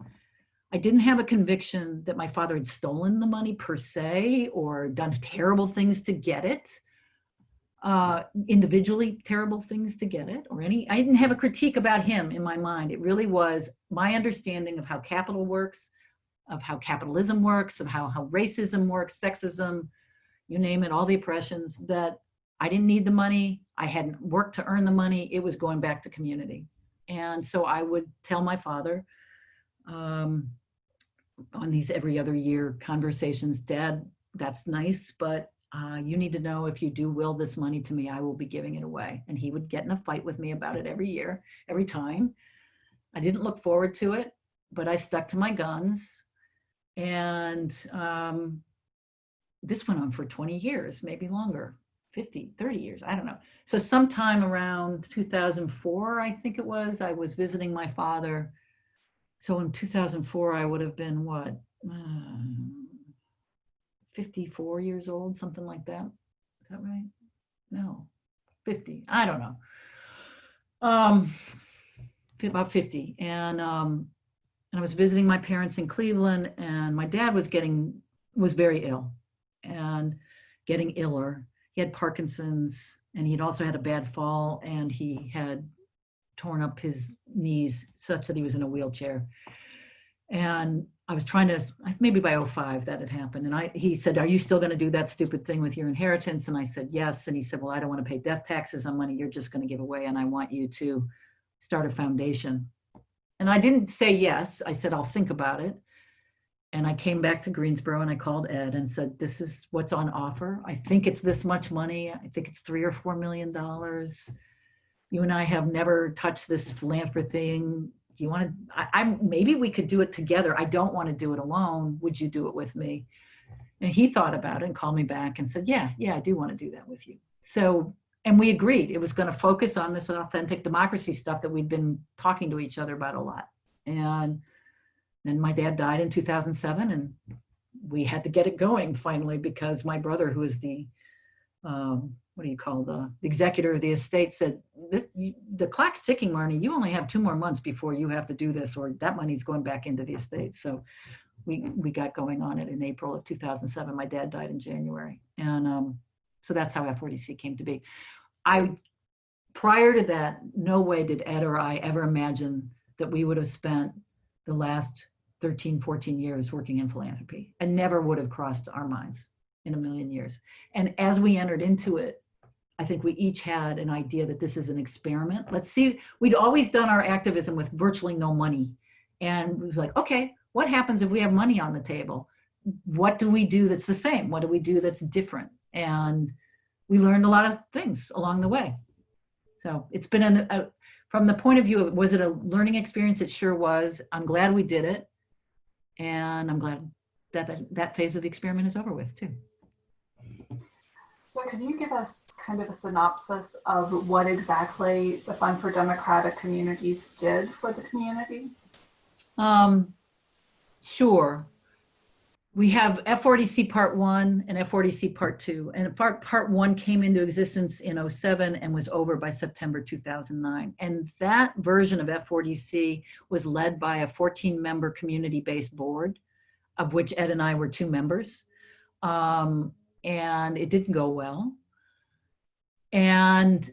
I didn't have a conviction that my father had stolen the money per se or done terrible things to get it, uh, individually terrible things to get it, or any. I didn't have a critique about him in my mind. It really was my understanding of how capital works, of how capitalism works, of how, how racism works, sexism, you name it, all the oppressions that I didn't need the money. I hadn't worked to earn the money. It was going back to community. And so I would tell my father, um, on these every other year conversations, Dad, that's nice, but uh, you need to know if you do will this money to me, I will be giving it away. And he would get in a fight with me about it every year, every time. I didn't look forward to it, but I stuck to my guns. And um, this went on for 20 years, maybe longer, 50, 30 years, I don't know. So sometime around 2004, I think it was, I was visiting my father so in 2004, I would have been what, uh, 54 years old, something like that. Is that right? No, 50. I don't know. Um, about 50. And um, and I was visiting my parents in Cleveland, and my dad was getting was very ill, and getting iller. He had Parkinson's, and he'd also had a bad fall, and he had torn up his knees such that he was in a wheelchair. And I was trying to, maybe by 05 that had happened. And I, he said, are you still gonna do that stupid thing with your inheritance? And I said, yes. And he said, well, I don't wanna pay death taxes on money you're just gonna give away. And I want you to start a foundation. And I didn't say yes. I said, I'll think about it. And I came back to Greensboro and I called Ed and said, this is what's on offer. I think it's this much money. I think it's three or $4 million you and I have never touched this philanthropy thing. Do you want to, I, I'm, maybe we could do it together. I don't want to do it alone. Would you do it with me? And he thought about it and called me back and said, yeah, yeah, I do want to do that with you. So, and we agreed it was going to focus on this authentic democracy stuff that we'd been talking to each other about a lot. And then my dad died in 2007 and we had to get it going finally because my brother, who is the um, what do you call the, the executor of the estate said, this, you, the clock's ticking, Marnie, you only have two more months before you have to do this or that money's going back into the estate. So we, we got going on it in April of 2007. My dad died in January. And um, so that's how F4DC came to be. I, prior to that, no way did Ed or I ever imagine that we would have spent the last 13, 14 years working in philanthropy and never would have crossed our minds in a million years. And as we entered into it, I think we each had an idea that this is an experiment. Let's see, we'd always done our activism with virtually no money And we was like, okay, what happens if we have money on the table? What do we do that's the same? What do we do that's different? And we learned a lot of things along the way. So it's been an, a, from the point of view of, was it a learning experience? It sure was. I'm glad we did it. And I'm glad that that, that phase of the experiment is over with too. So can you give us kind of a synopsis of what exactly the Fund for Democratic Communities did for the community? Um, sure. We have F4DC Part 1 and F4DC Part 2. And part, part 1 came into existence in 07 and was over by September 2009. And that version of F4DC was led by a 14-member community-based board, of which Ed and I were two members. Um, and it didn't go well. And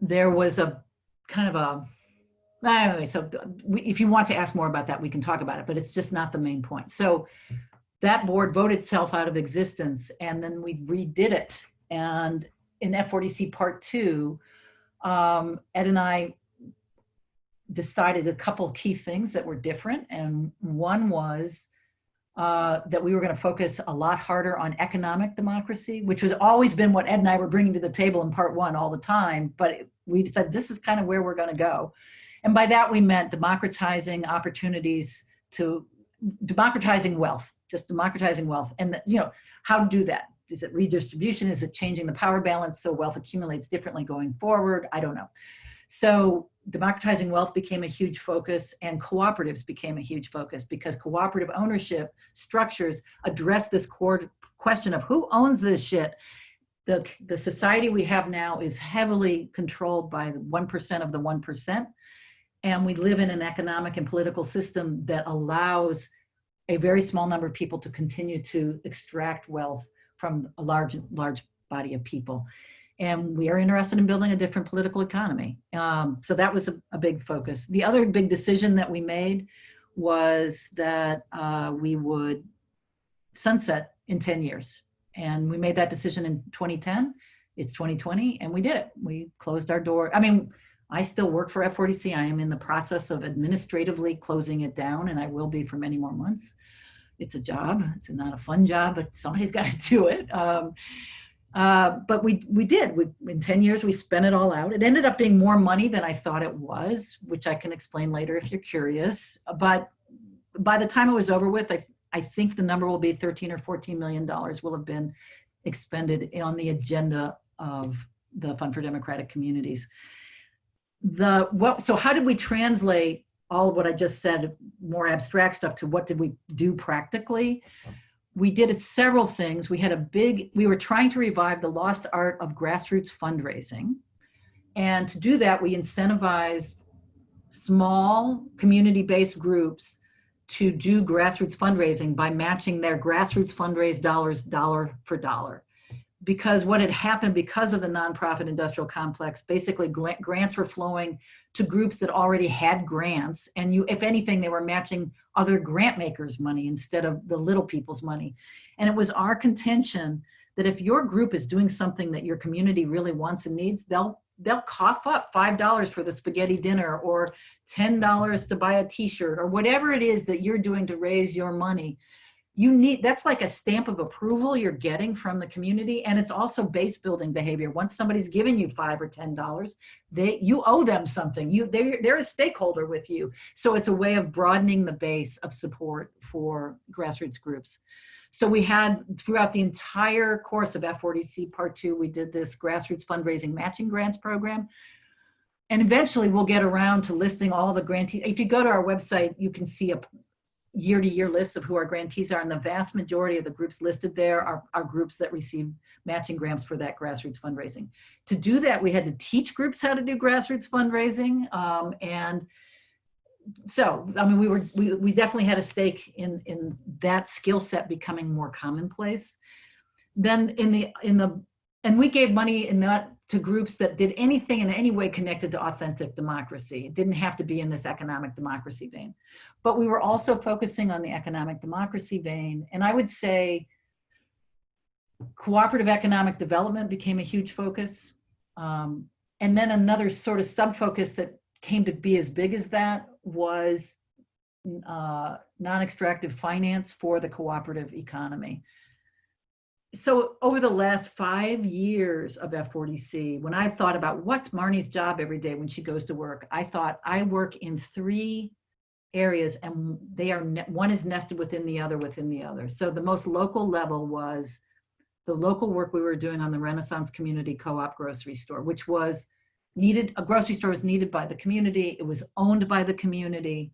there was a kind of a Anyway, so if you want to ask more about that, we can talk about it, but it's just not the main point. So that board voted itself out of existence and then we redid it. And in F4DC part two, um, Ed and I decided a couple key things that were different. And one was uh, that we were going to focus a lot harder on economic democracy, which has always been what Ed and I were bringing to the table in part one all the time. But we said this is kind of where we're going to go. And by that we meant democratizing opportunities to democratizing wealth, just democratizing wealth. And you know, how to do that? Is it redistribution? Is it changing the power balance so wealth accumulates differently going forward? I don't know. So democratizing wealth became a huge focus and cooperatives became a huge focus because cooperative ownership structures address this core question of who owns this shit the, the society we have now is heavily controlled by the 1% of the 1%. And we live in an economic and political system that allows a very small number of people to continue to extract wealth from a large, large body of people. And we are interested in building a different political economy. Um, so that was a, a, big focus. The other big decision that we made was that uh, we would sunset in 10 years. And we made that decision in 2010. It's 2020 and we did it. We closed our door. I mean, I still work for F4DC. I am in the process of administratively closing it down and I will be for many more months. It's a job, it's not a fun job, but somebody's [LAUGHS] got to do it. Um, uh, but we, we did, we, in 10 years, we spent it all out. It ended up being more money than I thought it was, which I can explain later if you're curious. But by the time it was over with, I, I think the number will be 13 or 14 million dollars will have been expended on the agenda of the Fund for Democratic Communities the what so how did we translate all of what i just said more abstract stuff to what did we do practically? We did several things. We had a big we were trying to revive the lost art of grassroots fundraising. And to do that we incentivized small community-based groups to do grassroots fundraising by matching their grassroots fundraise dollars dollar for dollar because what had happened because of the nonprofit industrial complex, basically grants were flowing to groups that already had grants. And you, if anything, they were matching other grant makers' money instead of the little people's money. And it was our contention that if your group is doing something that your community really wants and needs, they'll they'll cough up $5 for the spaghetti dinner or $10 to buy a t-shirt or whatever it is that you're doing to raise your money you need that's like a stamp of approval you're getting from the community and it's also base building behavior. Once somebody's giving you five or ten dollars they you owe them something. You they're, they're a stakeholder with you. So it's a way of broadening the base of support for grassroots groups. So we had throughout the entire course of F4DC part two we did this grassroots fundraising matching grants program. And eventually we'll get around to listing all the grantees if you go to our website you can see a year to year lists of who our grantees are and the vast majority of the groups listed there are, are groups that receive matching grants for that grassroots fundraising. To do that, we had to teach groups how to do grassroots fundraising. Um, and so, I mean, we were, we, we definitely had a stake in, in that skill set becoming more commonplace. Then in the, in the, and we gave money in that to groups that did anything in any way connected to authentic democracy. It didn't have to be in this economic democracy vein. But we were also focusing on the economic democracy vein. And I would say cooperative economic development became a huge focus. Um, and then another sort of sub-focus that came to be as big as that was uh, non-extractive finance for the cooperative economy. So over the last five years of F4DC, when I thought about what's Marnie's job every day when she goes to work, I thought I work in three areas and they are, one is nested within the other within the other. So the most local level was the local work we were doing on the Renaissance Community Co-op grocery store, which was needed, a grocery store was needed by the community. It was owned by the community.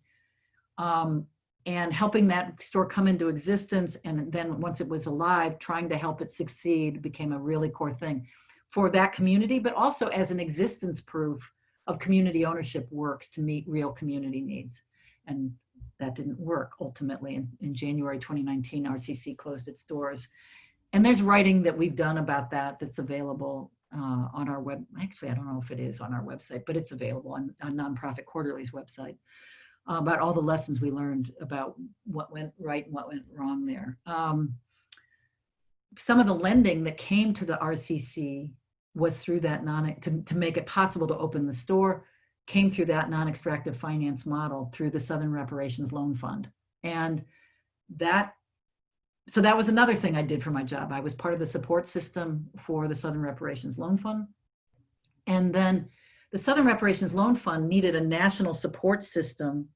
Um, and helping that store come into existence and then once it was alive trying to help it succeed became a really core thing for that community but also as an existence proof of community ownership works to meet real community needs. And that didn't work ultimately. In, in january 2019 rcc closed its doors. And there's writing that we've done about that that's available uh, on our web actually i don't know if it is on our website but it's available on, on nonprofit quarterly's website uh, about all the lessons we learned about what went right and what went wrong there. Um, some of the lending that came to the RCC was through that non, to, to make it possible to open the store, came through that non-extractive finance model through the Southern Reparations Loan Fund. And that, so that was another thing I did for my job. I was part of the support system for the Southern Reparations Loan Fund. And then the Southern Reparations Loan Fund needed a national support system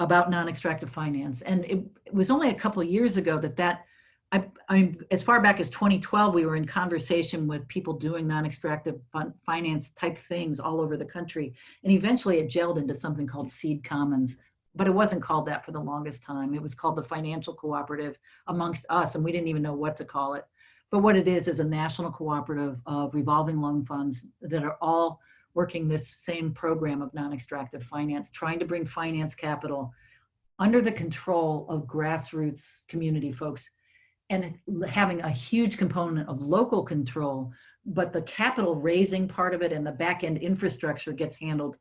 about non-extractive finance. And it, it, was only a couple years ago that that, I, I mean, as far back as 2012, we were in conversation with people doing non-extractive finance type things all over the country. And eventually it gelled into something called Seed Commons, but it wasn't called that for the longest time. It was called the Financial Cooperative amongst us, and we didn't even know what to call it. But what it is, is a national cooperative of revolving loan funds that are all working this same program of non-extractive finance, trying to bring finance capital under the control of grassroots community folks and having a huge component of local control, but the capital raising part of it and the back end infrastructure gets handled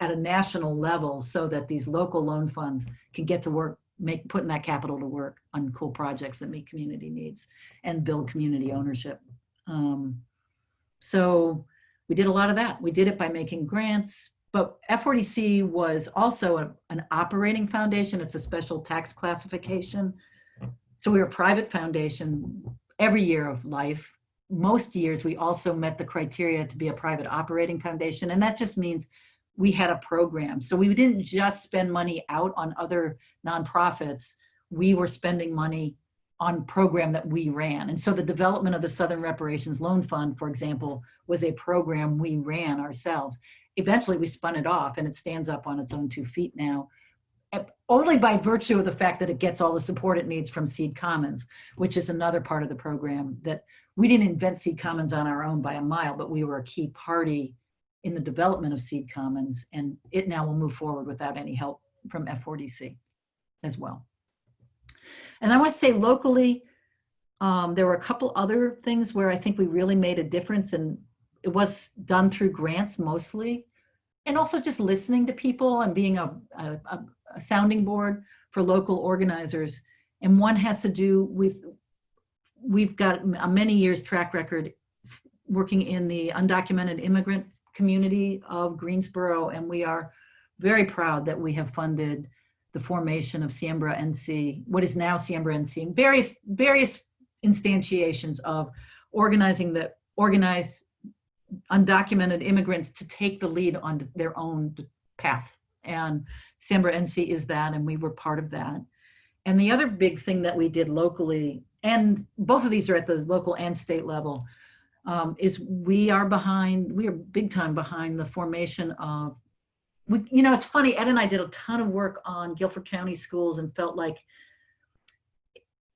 at a national level so that these local loan funds can get to work, make putting that capital to work on cool projects that meet community needs and build community ownership. Um, so we did a lot of that. We did it by making grants, but F4DC was also a, an operating foundation. It's a special tax classification. So we were a private foundation every year of life. Most years we also met the criteria to be a private operating foundation. And that just means we had a program. So we didn't just spend money out on other nonprofits. We were spending money on program that we ran. And so the development of the Southern Reparations Loan Fund, for example, was a program we ran ourselves. Eventually we spun it off and it stands up on its own two feet now, only by virtue of the fact that it gets all the support it needs from Seed Commons, which is another part of the program that we didn't invent Seed Commons on our own by a mile, but we were a key party in the development of Seed Commons and it now will move forward without any help from F4DC as well. And I want to say locally, um, there were a couple other things where I think we really made a difference and it was done through grants mostly. And also just listening to people and being a, a, a sounding board for local organizers. And one has to do with, we've got a many years track record working in the undocumented immigrant community of Greensboro. And we are very proud that we have funded the formation of Siembra NC, what is now Siembra NC, and various, various instantiations of organizing the organized undocumented immigrants to take the lead on their own path. And Siembra NC is that, and we were part of that. And the other big thing that we did locally, and both of these are at the local and state level, um, is we are behind, we are big time behind the formation of we, you know, it's funny, Ed and I did a ton of work on Guilford County schools and felt like,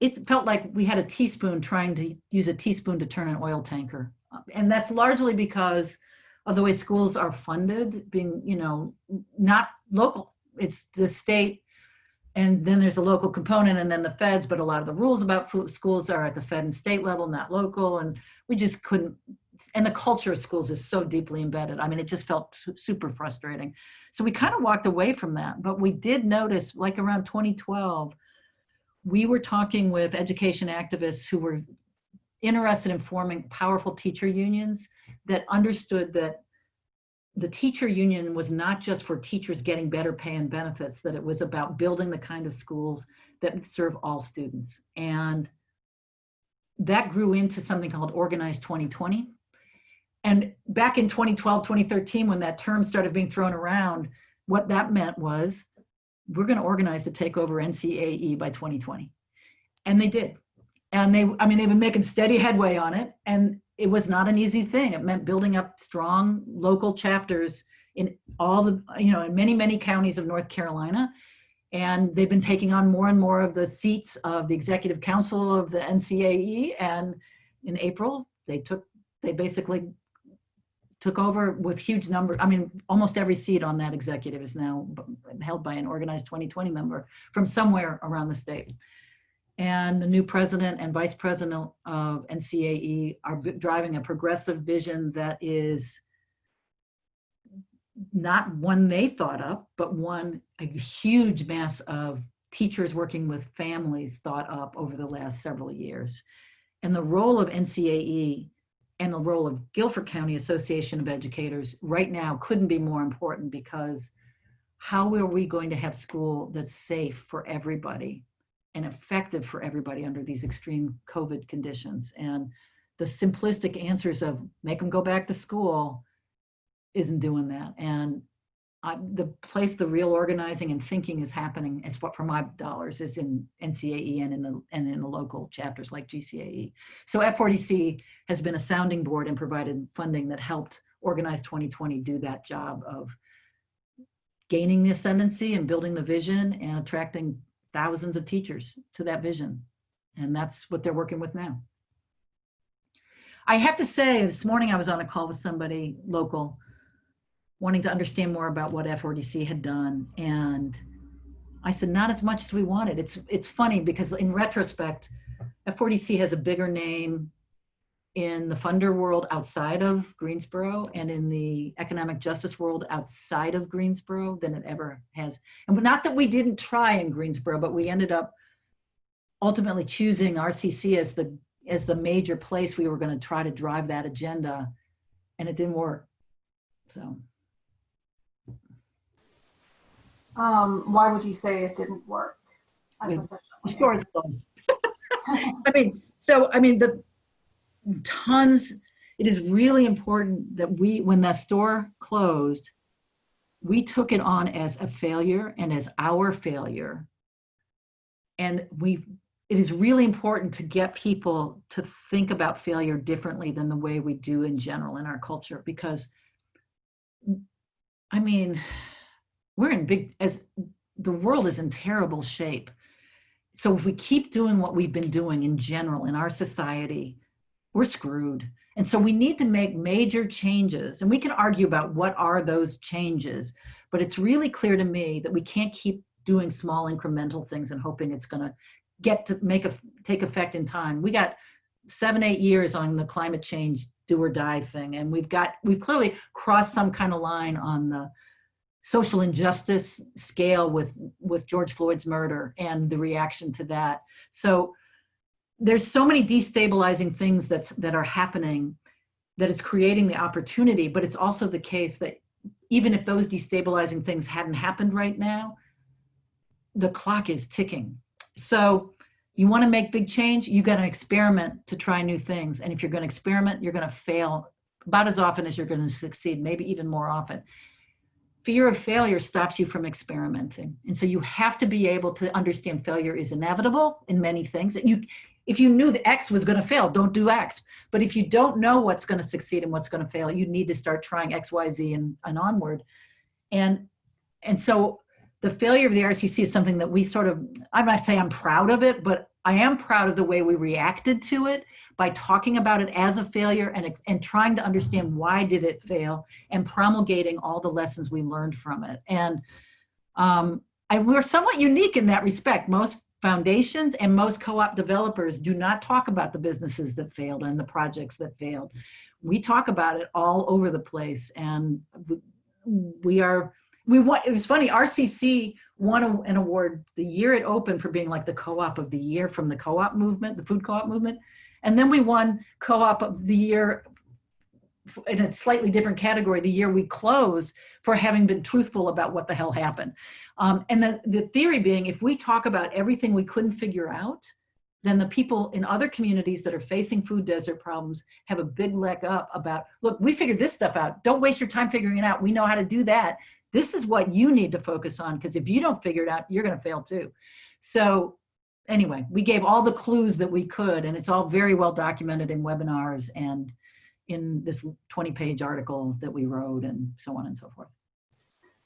it felt like we had a teaspoon trying to use a teaspoon to turn an oil tanker. And that's largely because of the way schools are funded, being, you know, not local. It's the state and then there's a local component and then the feds, but a lot of the rules about schools are at the fed and state level, not local. And we just couldn't, and the culture of schools is so deeply embedded. I mean, it just felt super frustrating. So we kind of walked away from that, but we did notice like around 2012, we were talking with education activists who were interested in forming powerful teacher unions that understood that the teacher union was not just for teachers getting better pay and benefits, that it was about building the kind of schools that serve all students. And that grew into something called Organized 2020. And back in 2012, 2013, when that term started being thrown around, what that meant was we're going to organize to take over NCAE by 2020. And they did. And they, I mean, they've been making steady headway on it. And it was not an easy thing. It meant building up strong local chapters in all the, you know, in many, many counties of North Carolina. And they've been taking on more and more of the seats of the executive council of the NCAE. And in April, they took, they basically took over with huge number. I mean, almost every seat on that executive is now held by an organized 2020 member from somewhere around the state. And the new president and vice president of NCAE are driving a progressive vision that is not one they thought up, but one a huge mass of teachers working with families thought up over the last several years. And the role of NCAE and the role of Guilford County Association of Educators right now couldn't be more important because how are we going to have school that's safe for everybody and effective for everybody under these extreme COVID conditions? And the simplistic answers of make them go back to school isn't doing that. And I, the place the real organizing and thinking is happening as far for my dollars is in NCAE and in the and in the local chapters like GCAE. So F4DC has been a sounding board and provided funding that helped Organize 2020 do that job of gaining the ascendancy and building the vision and attracting thousands of teachers to that vision. And that's what they're working with now. I have to say, this morning I was on a call with somebody local wanting to understand more about what F4DC had done. And I said, not as much as we wanted. It's, it's funny because in retrospect, F4DC has a bigger name in the funder world outside of Greensboro and in the economic justice world outside of Greensboro than it ever has. And not that we didn't try in Greensboro, but we ended up ultimately choosing RCC as the as the major place we were going to try to drive that agenda and it didn't work. So Um, why would you say it didn't work? as the store. I mean, so, I mean, the tons, it is really important that we, when that store closed, we took it on as a failure and as our failure. And we, it is really important to get people to think about failure differently than the way we do in general in our culture, because I mean, we're in big, as the world is in terrible shape. So if we keep doing what we've been doing in general in our society, we're screwed. And so we need to make major changes. And we can argue about what are those changes, but it's really clear to me that we can't keep doing small incremental things and hoping it's going to get to make a take effect in time. We got seven, eight years on the climate change do or die thing. And we've got, we've clearly crossed some kind of line on the social injustice scale with, with George Floyd's murder and the reaction to that. So there's so many destabilizing things that's, that are happening that it's creating the opportunity, but it's also the case that even if those destabilizing things hadn't happened right now, the clock is ticking. So you want to make big change, you got to experiment to try new things. And if you're going to experiment, you're going to fail about as often as you're going to succeed, maybe even more often fear of failure stops you from experimenting. And so you have to be able to understand failure is inevitable in many things. You, if you knew the X was going to fail, don't do X. But if you don't know what's going to succeed and what's going to fail, you need to start trying X, Y, Z and, and onward. And, and so the failure of the RCC is something that we sort of, I might say I'm proud of it, but I am proud of the way we reacted to it by talking about it as a failure and, and trying to understand why did it fail and promulgating all the lessons we learned from it. And, um, and we're somewhat unique in that respect. Most foundations and most co-op developers do not talk about the businesses that failed and the projects that failed. We talk about it all over the place and we are we want, it was funny, RCC won an award the year it opened for being like the co-op of the year from the co-op movement, the food co-op movement. And then we won co-op of the year in a slightly different category the year we closed for having been truthful about what the hell happened. Um, and the, the theory being, if we talk about everything we couldn't figure out, then the people in other communities that are facing food desert problems have a big leg up about, look, we figured this stuff out. Don't waste your time figuring it out. We know how to do that. This is what you need to focus on because if you don't figure it out, you're going to fail too. So anyway, we gave all the clues that we could, and it's all very well documented in webinars and in this 20 page article that we wrote and so on and so forth.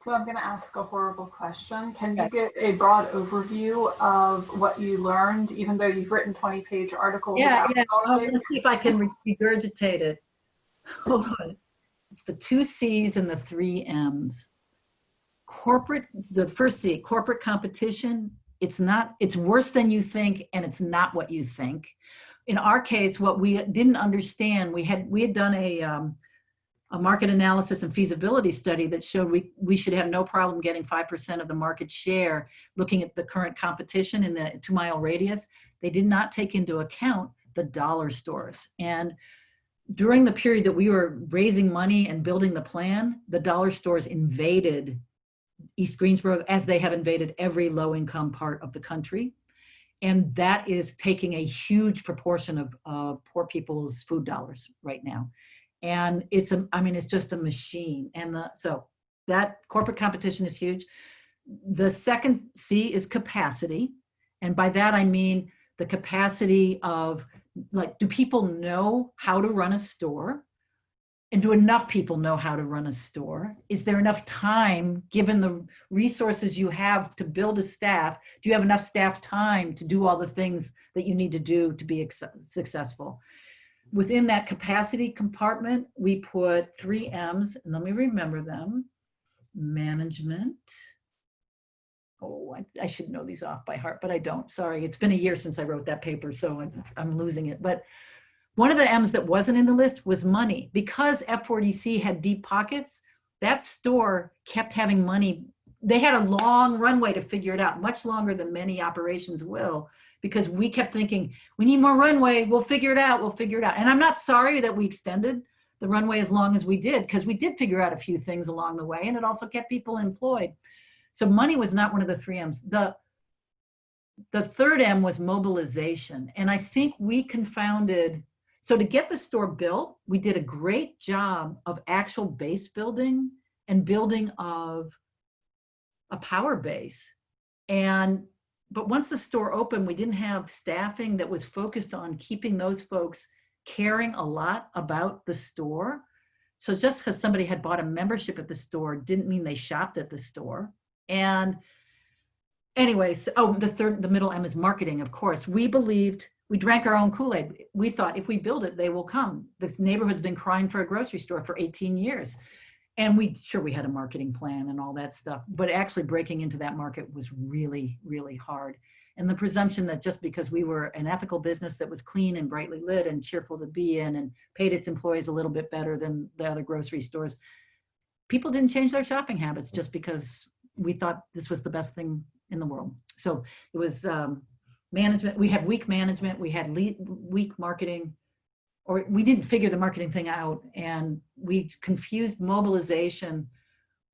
So I'm going to ask a horrible question. Can you get a broad overview of what you learned, even though you've written 20 page articles? Yeah, about yeah. all I'll of it? let's see if I can regurgitate it. [LAUGHS] Hold on. It's the two C's and the three M's. Corporate, the first C, corporate competition. It's not, it's worse than you think and it's not what you think. In our case, what we didn't understand, we had, we had done a, um, a market analysis and feasibility study that showed we, we should have no problem getting 5% of the market share looking at the current competition in the two mile radius. They did not take into account the dollar stores. And during the period that we were raising money and building the plan, the dollar stores invaded East Greensboro as they have invaded every low income part of the country. And that is taking a huge proportion of, poor people's food dollars right now. And it's a, I mean, it's just a machine. And the, so that corporate competition is huge. The second C is capacity. And by that, I mean the capacity of like, do people know how to run a store? And do enough people know how to run a store? Is there enough time, given the resources you have to build a staff? Do you have enough staff time to do all the things that you need to do to be successful? Within that capacity compartment, we put three M's, and let me remember them. Management. Oh, I, I should know these off by heart, but I don't. Sorry, it's been a year since I wrote that paper, so I'm, I'm losing it. But one of the M's that wasn't in the list was money. Because F4DC had deep pockets, that store kept having money. They had a long runway to figure it out, much longer than many operations will, because we kept thinking, we need more runway, we'll figure it out, we'll figure it out. And I'm not sorry that we extended the runway as long as we did, because we did figure out a few things along the way, and it also kept people employed. So money was not one of the three M's. The, the third M was mobilization. And I think we confounded so to get the store built, we did a great job of actual base building and building of a power base. And but once the store opened, we didn't have staffing that was focused on keeping those folks caring a lot about the store. So just because somebody had bought a membership at the store didn't mean they shopped at the store. And anyways, oh, the third, the middle M is marketing, of course. We believed we drank our own Kool-Aid. We thought if we build it, they will come. This neighborhood's been crying for a grocery store for 18 years. And we, sure, we had a marketing plan and all that stuff, but actually breaking into that market was really, really hard. And the presumption that just because we were an ethical business that was clean and brightly lit and cheerful to be in and paid its employees a little bit better than the other grocery stores, people didn't change their shopping habits just because we thought this was the best thing in the world. So it was, um, management we had weak management we had weak marketing or we didn't figure the marketing thing out and we confused mobilization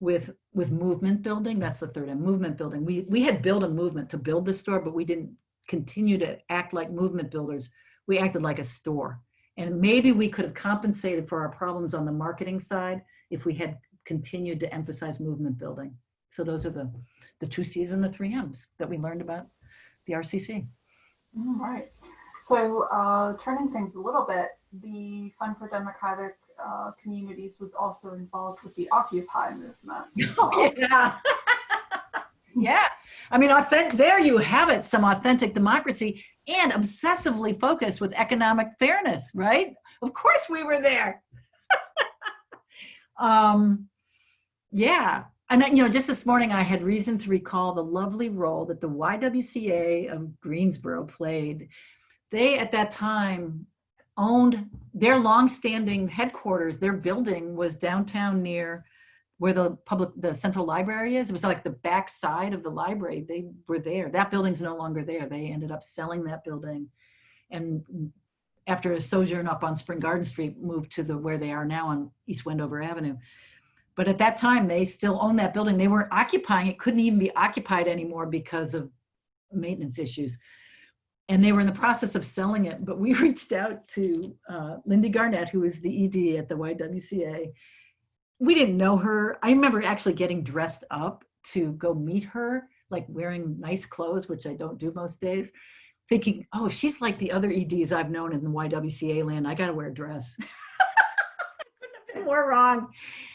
with with movement building that's the third and movement building. We we had built a movement to build the store but we didn't continue to act like movement builders. We acted like a store. And maybe we could have compensated for our problems on the marketing side if we had continued to emphasize movement building. So those are the the two c's and the three m's that we learned about the RCC. All right. So uh, turning things a little bit, the Fund for Democratic uh, Communities was also involved with the Occupy movement. [LAUGHS] yeah. [LAUGHS] yeah. I mean, authentic, there you have it, some authentic democracy and obsessively focused with economic fairness, right? Of course we were there. [LAUGHS] um, yeah. And you know, just this morning I had reason to recall the lovely role that the YWCA of Greensboro played. They at that time owned their longstanding headquarters, their building was downtown near where the public, the central library is. It was like the back side of the library. They were there. That building's no longer there. They ended up selling that building and after a sojourn up on Spring Garden Street, moved to the where they are now on East Wendover Avenue. But at that time, they still owned that building. They weren't occupying it, couldn't even be occupied anymore because of maintenance issues. And they were in the process of selling it. But we [LAUGHS] reached out to uh, Lindy Garnett, who is the ED at the YWCA. We didn't know her. I remember actually getting dressed up to go meet her, like wearing nice clothes, which I don't do most days, thinking, oh, she's like the other EDs I've known in the YWCA land. I got to wear a dress. [LAUGHS] Have wrong.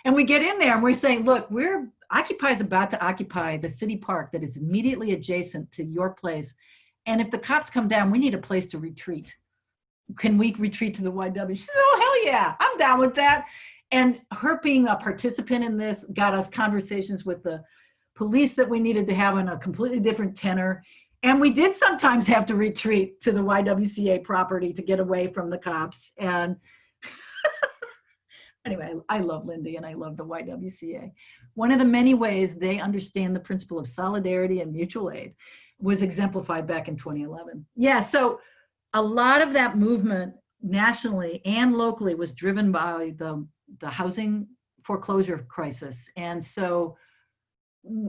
And we get in there and we're saying, look, we're Occupy is about to occupy the city park that is immediately adjacent to your place. And if the cops come down, we need a place to retreat. Can we retreat to the YW? She said, oh, hell yeah, I'm down with that. And her being a participant in this got us conversations with the police that we needed to have on a completely different tenor. And we did sometimes have to retreat to the YWCA property to get away from the cops. And anyway, I love Lindy and I love the YWCA. One of the many ways they understand the principle of solidarity and mutual aid was exemplified back in 2011. Yeah, so a lot of that movement nationally and locally was driven by the, the housing foreclosure crisis. And so,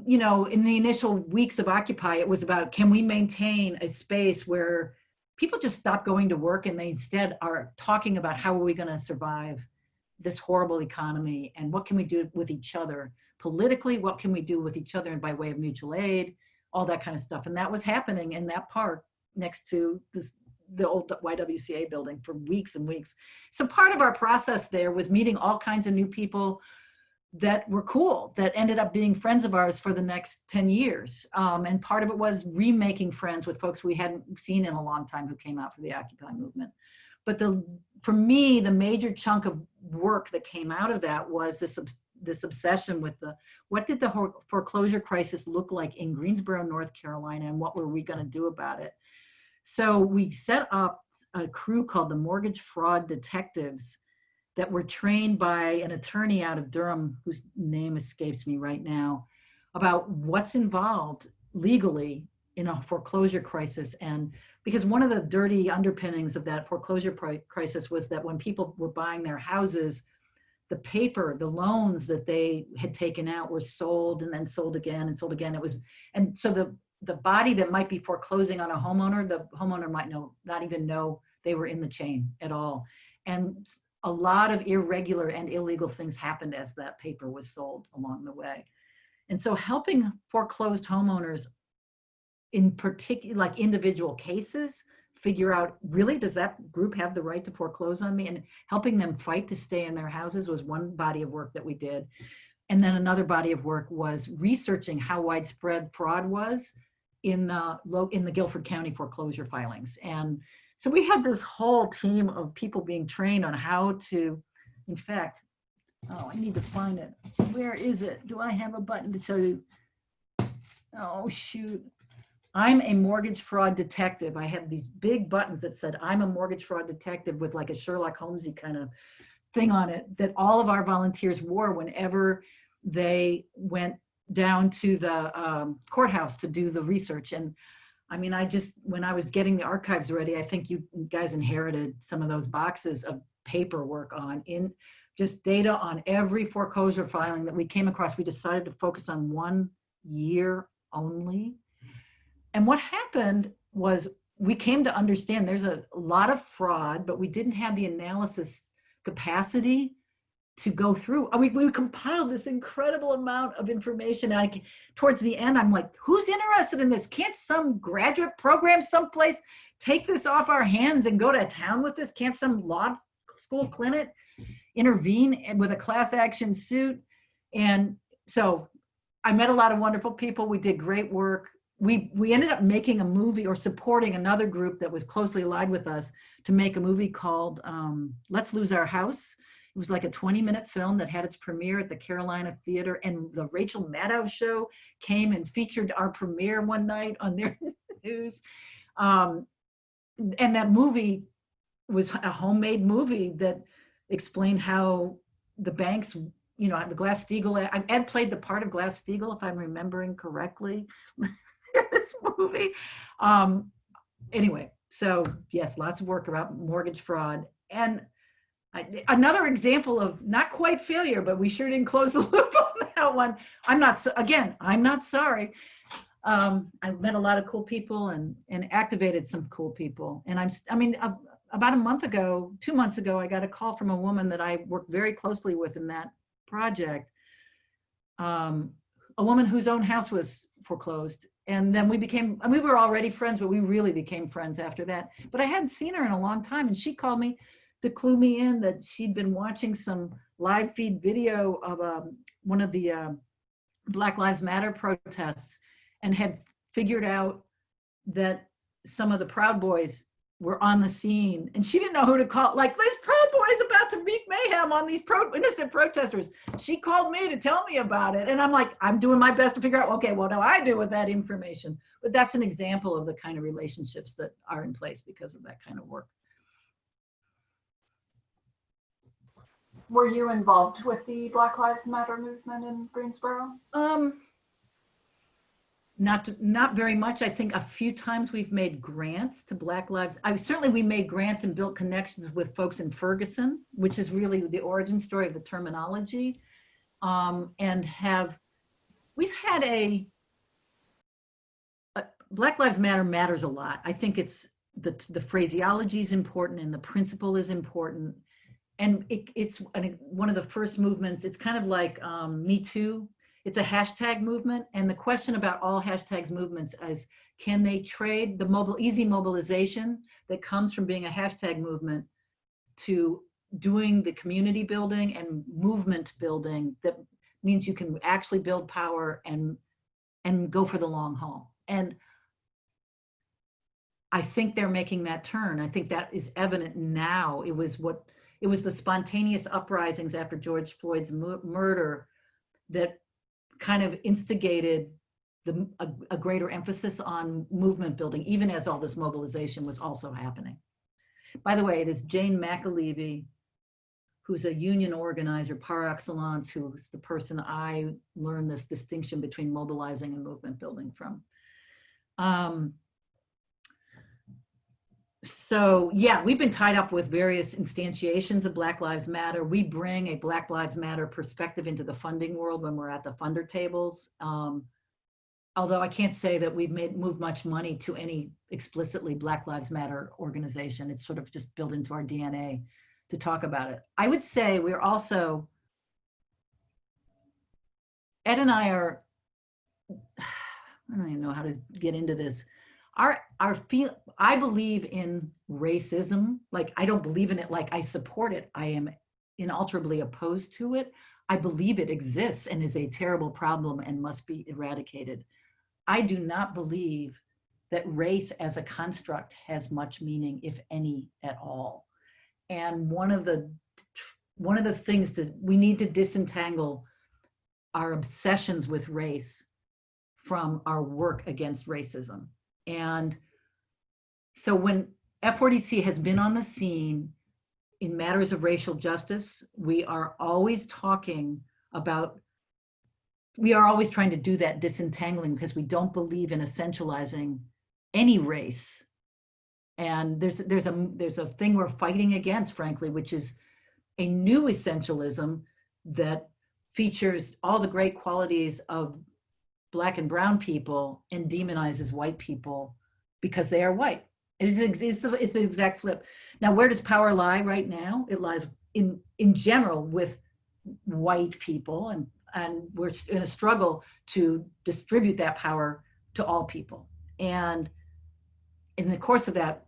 you know, in the initial weeks of Occupy, it was about can we maintain a space where people just stop going to work and they instead are talking about how are we going to survive this horrible economy and what can we do with each other politically, what can we do with each other and by way of mutual aid, all that kind of stuff. And that was happening in that park next to this, the old YWCA building for weeks and weeks. So part of our process there was meeting all kinds of new people that were cool, that ended up being friends of ours for the next 10 years. Um, and part of it was remaking friends with folks we hadn't seen in a long time who came out for the Occupy movement. But the, for me, the major chunk of work that came out of that was this this obsession with the what did the foreclosure crisis look like in Greensboro, North Carolina, and what were we going to do about it? So we set up a crew called the Mortgage Fraud Detectives that were trained by an attorney out of Durham, whose name escapes me right now, about what's involved legally in a foreclosure crisis. And because one of the dirty underpinnings of that foreclosure crisis was that when people were buying their houses, the paper, the loans that they had taken out were sold and then sold again and sold again. It was, and so the, the body that might be foreclosing on a homeowner, the homeowner might know, not even know they were in the chain at all. And a lot of irregular and illegal things happened as that paper was sold along the way. And so helping foreclosed homeowners in particular, like individual cases, figure out really does that group have the right to foreclose on me? And helping them fight to stay in their houses was one body of work that we did. And then another body of work was researching how widespread fraud was in the in the Guilford County foreclosure filings. And so we had this whole team of people being trained on how to in fact oh I need to find it. Where is it? Do I have a button to show you? Oh shoot I'm a mortgage fraud detective. I have these big buttons that said, I'm a mortgage fraud detective with like a Sherlock Holmesy kind of thing on it that all of our volunteers wore whenever they went down to the um, courthouse to do the research. And I mean, I just, when I was getting the archives ready, I think you guys inherited some of those boxes of paperwork on in just data on every foreclosure filing that we came across. We decided to focus on one year only and what happened was we came to understand there's a lot of fraud, but we didn't have the analysis capacity to go through. We, we compiled this incredible amount of information. I, towards the end, I'm like, who's interested in this? Can't some graduate program someplace take this off our hands and go to town with this? Can't some law school clinic intervene with a class action suit? And so I met a lot of wonderful people. We did great work we we ended up making a movie or supporting another group that was closely allied with us to make a movie called um, Let's Lose Our House. It was like a 20 minute film that had its premiere at the Carolina Theater and the Rachel Maddow show came and featured our premiere one night on their [LAUGHS] news. Um, and that movie was a homemade movie that explained how the banks you know, the Glass-Steagall, Ed played the part of Glass-Steagall, if I'm remembering correctly. [LAUGHS] this [LAUGHS] movie. Um, anyway, so yes, lots of work about mortgage fraud. And I, another example of not quite failure, but we sure didn't close the [LAUGHS] loop on that one. I'm not, so- again, I'm not sorry. Um, I've met a lot of cool people and, and activated some cool people. And I'm, I mean, a- about a month ago, two months ago, I got a call from a woman that I worked very closely with in that project. Um, a woman whose own house was foreclosed. And then we became, and we were already friends, but we really became friends after that. But I hadn't seen her in a long time. And she called me to clue me in that she'd been watching some live feed video of um, one of the uh, Black Lives Matter protests and had figured out that some of the Proud Boys were on the scene and she didn't know who to call. Like, there's Proud Boys about to wreak mayhem on these pro innocent protesters. She called me to tell me about it. And I'm like, I'm doing my best to figure out, okay, what do I do with that information? But that's an example of the kind of relationships that are in place because of that kind of work. Were you involved with the Black Lives Matter movement in Greensboro? Um, not, not very much. I think a few times we've made grants to Black Lives. I certainly we made grants and built connections with folks in Ferguson, which is really the origin story of the terminology. Um, and have, we've had a, a- Black Lives Matter matters a lot. I think it's, the, the phraseology is important and the principle is important. And it, it's one of the first movements, it's kind of like um, Me Too, it's a hashtag movement and the question about all hashtags movements is can they trade the mobile easy mobilization that comes from being a hashtag movement to doing the community building and movement building that means you can actually build power and and go for the long haul? And i think they're making that turn. I think that is evident now. It was what it was the spontaneous uprisings after george floyd's murder that kind of instigated the, a, a greater emphasis on movement building, even as all this mobilization was also happening. By the way, it is Jane McAlevey, who's a union organizer par excellence, who's the person I learned this distinction between mobilizing and movement building from. Um, so yeah, we've been tied up with various instantiations of Black Lives Matter. We bring a Black Lives Matter perspective into the funding world when we're at the funder tables. Um, although I can't say that we've made moved much money to any explicitly Black Lives Matter organization. It's sort of just built into our DNA to talk about it. I would say we're also Ed and I are. [SIGHS] I don't even know how to get into this our our feel i believe in racism. Like i don't believe in it like i support it. I am inalterably opposed to it. I believe it exists and is a terrible problem and must be eradicated. I do not believe that race as a construct has much meaning if any at all. And one of the one of the things that we need to disentangle our obsessions with race from our work against racism and so when F4DC has been on the scene in matters of racial justice, we are always talking about, we are always trying to do that disentangling because we don't believe in essentializing any race. And there's, there's, a, there's a thing we're fighting against, frankly, which is a new essentialism that features all the great qualities of black and brown people and demonizes white people because they are white. It is it's, it's, the- exact flip. Now, where does power lie right now? It lies in in general with white people, and and we're in a struggle to distribute that power to all people. And in the course of that,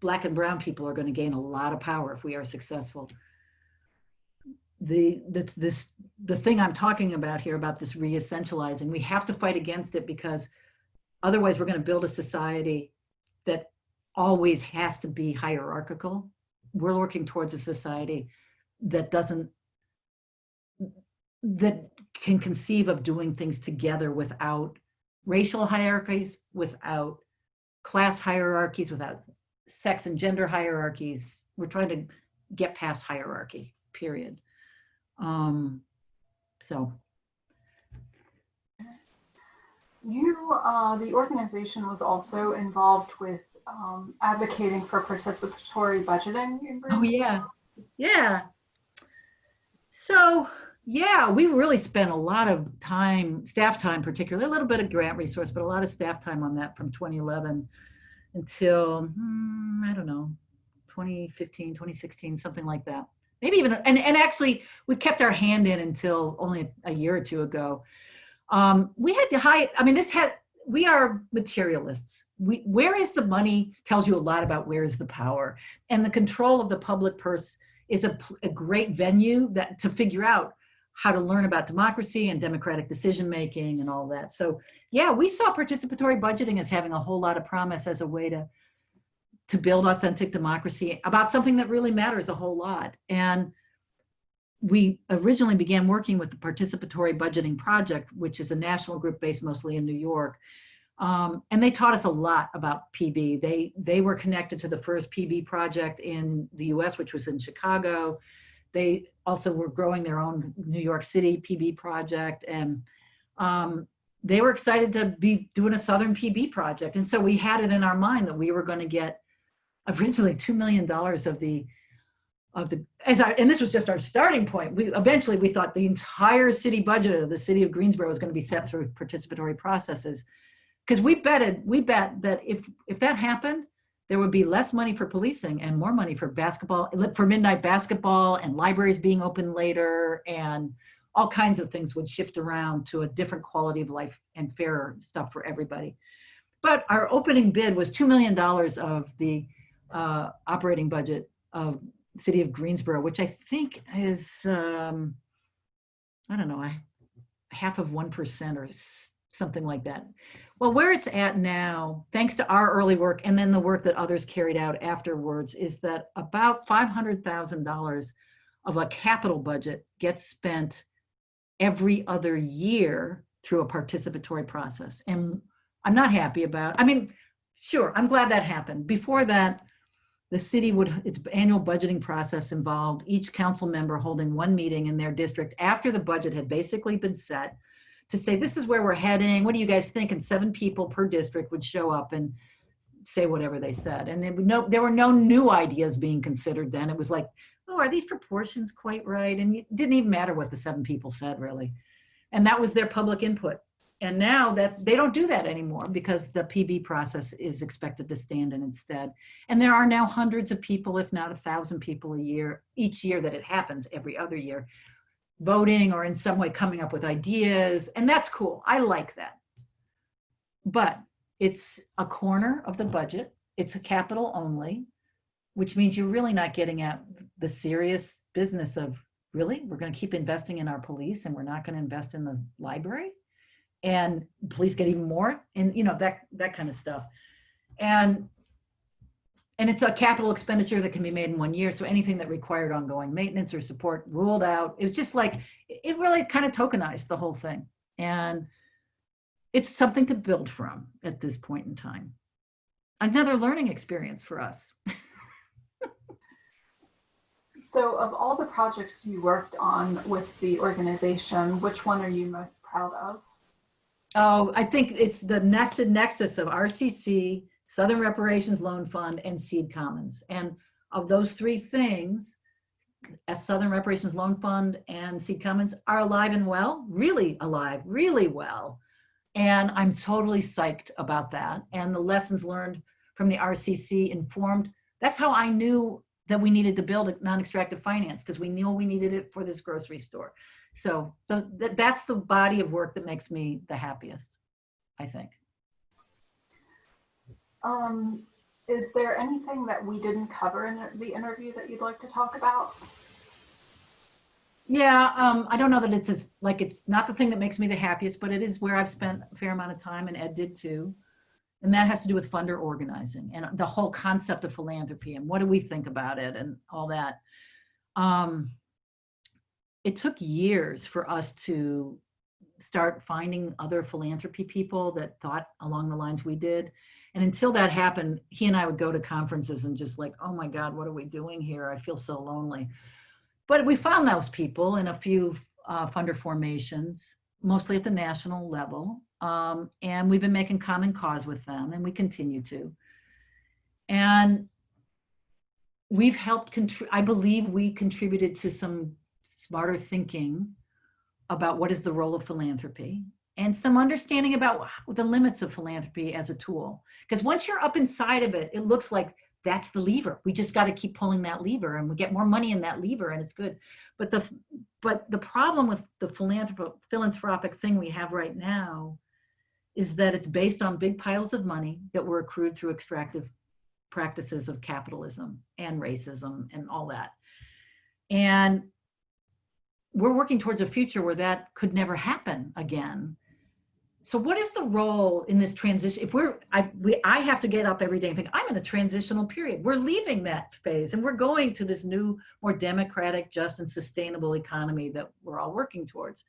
black and brown people are going to gain a lot of power if we are successful the the this the thing I'm talking about here about this re-essentializing, we have to fight against it because otherwise we're going to build a society that always has to be hierarchical. We're working towards a society that doesn't that can conceive of doing things together without racial hierarchies, without class hierarchies, without sex and gender hierarchies. We're trying to get past hierarchy, period. Um, so You, uh, the organization was also involved with um, advocating for participatory budgeting. in Oh, yeah. Yeah. So, yeah, we really spent a lot of time, staff time particularly, a little bit of grant resource, but a lot of staff time on that from 2011 until, hmm, I don't know, 2015, 2016, something like that. Maybe even, and, and actually, we kept our hand in until only a year or two ago. Um, we had to hide, I mean, this had, we are materialists. We, where is the money tells you a lot about where is the power. And the control of the public purse is a, a great venue that to figure out how to learn about democracy and democratic decision making and all that. So yeah, we saw participatory budgeting as having a whole lot of promise as a way to to build authentic democracy about something that really matters a whole lot. And we originally began working with the Participatory Budgeting Project, which is a national group based mostly in New York. Um, and they taught us a lot about PB. They they were connected to the first PB project in the U.S., which was in Chicago. They also were growing their own New York City PB project, and um, they were excited to be doing a Southern PB project. And so we had it in our mind that we were going to get originally two million dollars of the of the as I, and this was just our starting point. We eventually we thought the entire city budget of the city of Greensboro was going to be set through participatory processes because we betted we bet that if if that happened there would be less money for policing and more money for basketball for midnight basketball and libraries being open later and all kinds of things would shift around to a different quality of life and fairer stuff for everybody but our opening bid was $2 million of the uh, operating budget of city of greensboro which i think is um, i don't know I, half of 1% or something like that well, where it's at now, thanks to our early work and then the work that others carried out afterwards, is that about $500,000 of a capital budget gets spent every other year through a participatory process. And I'm not happy about, I mean, sure, I'm glad that happened. Before that, the city would, its annual budgeting process involved each council member holding one meeting in their district after the budget had basically been set to say, this is where we're heading. What do you guys think? And seven people per district would show up and say whatever they said. And there, would no, there were no new ideas being considered then. It was like, oh, are these proportions quite right? And it didn't even matter what the seven people said, really. And that was their public input. And now that they don't do that anymore because the PB process is expected to stand in instead. And there are now hundreds of people, if not a thousand people a year, each year that it happens every other year, voting or in some way coming up with ideas. And that's cool. I like that. But it's a corner of the budget. It's a capital only, which means you're really not getting at the serious business of really, we're going to keep investing in our police and we're not going to invest in the library and police get even more and you know that that kind of stuff. And and it's a capital expenditure that can be made in one year so anything that required ongoing maintenance or support ruled out. It was just like it really kind of tokenized the whole thing. And it's something to build from at this point in time. Another learning experience for us. [LAUGHS] So of all the projects you worked on with the organization, which one are you most proud of? Oh, I think it's the nested nexus of RCC, Southern Reparations Loan Fund, and Seed Commons. And of those three things, as Southern Reparations Loan Fund and Seed Commons are alive and well, really alive, really well. And I'm totally psyched about that. And the lessons learned from the RCC informed, that's how I knew that we needed to build a non-extractive finance because we knew we needed it for this grocery store. So th th that's the body of work that makes me the happiest, I think. Um, is there anything that we didn't cover in the interview that you'd like to talk about? Yeah, um, I don't know that it's as, like, it's not the thing that makes me the happiest, but it is where I've spent a fair amount of time and Ed did too. And that has to do with funder organizing and the whole concept of philanthropy and what do we think about it and all that. Um, it took years for us to start finding other philanthropy people that thought along the lines we did. And until that happened, he and I would go to conferences and just like, oh my God, what are we doing here? I feel so lonely. But we found those people in a few uh, funder formations, mostly at the national level. Um, and we've been making common cause with them and we continue to. And we've helped, I believe we contributed to some smarter thinking about what is the role of philanthropy and some understanding about the limits of philanthropy as a tool. Because once you're up inside of it, it looks like that's the lever. We just got to keep pulling that lever and we get more money in that lever and it's good. But the but the problem with the philanthropic philanthropic thing we have right now is that it's based on big piles of money that were accrued through extractive practices of capitalism and racism and all that. And we're working towards a future where that could never happen again. So what is the role in this transition? If we're, I, we, I have to get up every day and think, I'm in a transitional period. We're leaving that phase and we're going to this new, more democratic, just and sustainable economy that we're all working towards.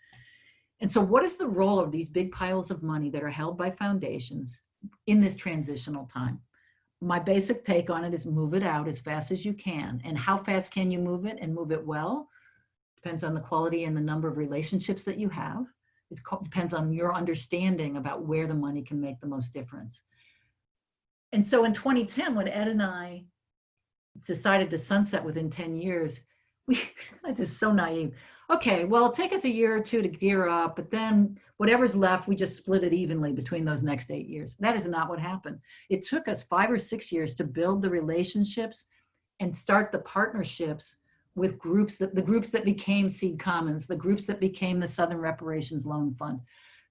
And so what is the role of these big piles of money that are held by foundations in this transitional time? My basic take on it is move it out as fast as you can. And how fast can you move it and move it well? Depends on the quality and the number of relationships that you have. It depends on your understanding about where the money can make the most difference. And so in 2010, when Ed and I decided to sunset within 10 years, we, [LAUGHS] I just so naive okay, well, take us a year or two to gear up, but then whatever's left, we just split it evenly between those next eight years. That is not what happened. It took us five or six years to build the relationships and start the partnerships with groups that the groups that became Seed Commons, the groups that became the Southern Reparations Loan Fund,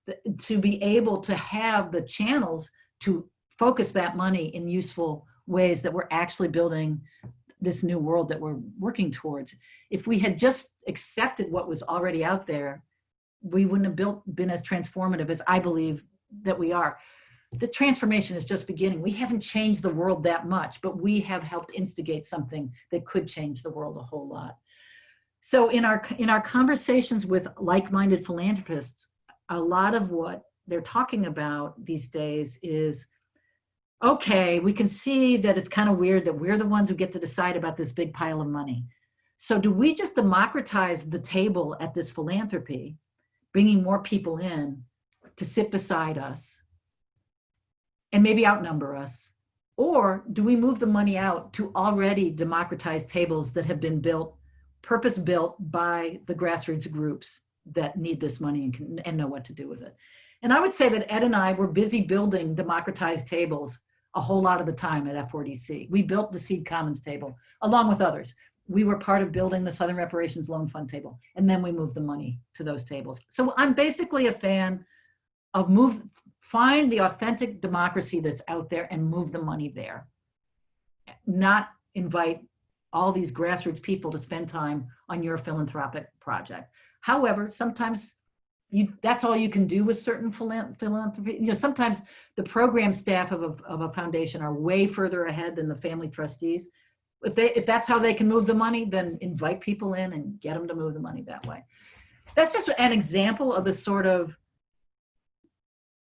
the, to be able to have the channels to focus that money in useful ways that we're actually building this new world that we're working towards. If we had just accepted what was already out there, we wouldn't have built been as transformative as I believe that we are. The transformation is just beginning. We haven't changed the world that much, but we have helped instigate something that could change the world a whole lot. So in our in our conversations with like-minded philanthropists, a lot of what they're talking about these days is okay, we can see that it's kind of weird that we're the ones who get to decide about this big pile of money. So do we just democratize the table at this philanthropy, bringing more people in to sit beside us and maybe outnumber us? Or do we move the money out to already democratized tables that have been built, purpose built by the grassroots groups that need this money and, can, and know what to do with it? And I would say that Ed and I were busy building democratized tables a whole lot of the time at F4DC. We built the Seed Commons table along with others. We were part of building the Southern Reparations Loan Fund table, and then we moved the money to those tables. So I'm basically a fan of move, find the authentic democracy that's out there and move the money there. Not invite all these grassroots people to spend time on your philanthropic project. However, sometimes you that's all you can do with certain philanthropy. You know, sometimes the program staff of a, of a foundation are way further ahead than the family trustees. If they if that's how they can move the money, then invite people in and get them to move the money that way. That's just an example of the sort of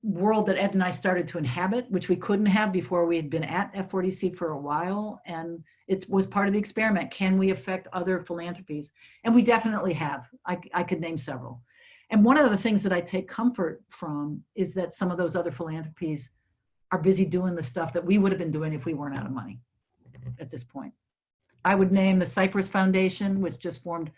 world that Ed and I started to inhabit, which we couldn't have before we had been at F4DC for a while. And it was part of the experiment. Can we affect other philanthropies? And we definitely have. I, I could name several. And one of the things that I take comfort from is that some of those other philanthropies are busy doing the stuff that we would have been doing if we weren't out of money at this point. I would name the Cypress Foundation, which just formed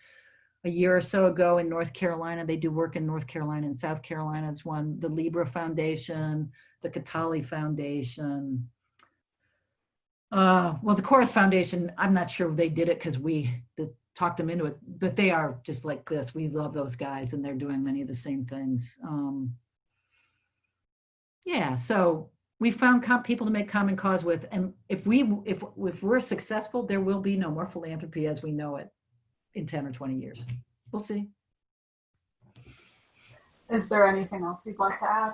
a year or so ago in North Carolina. They do work in North Carolina and South Carolina. It's one, the Libra Foundation, the Kataly Foundation. Uh, well, the Chorus Foundation, I'm not sure they did it because we, talked them into it, but they are just like this. We love those guys and they're doing many of the same things. Um, yeah, so we found people to make common cause with, and if we if if we're successful, there will be no more philanthropy as we know it in 10 or 20 years. We'll see. Is there anything else you'd like to add?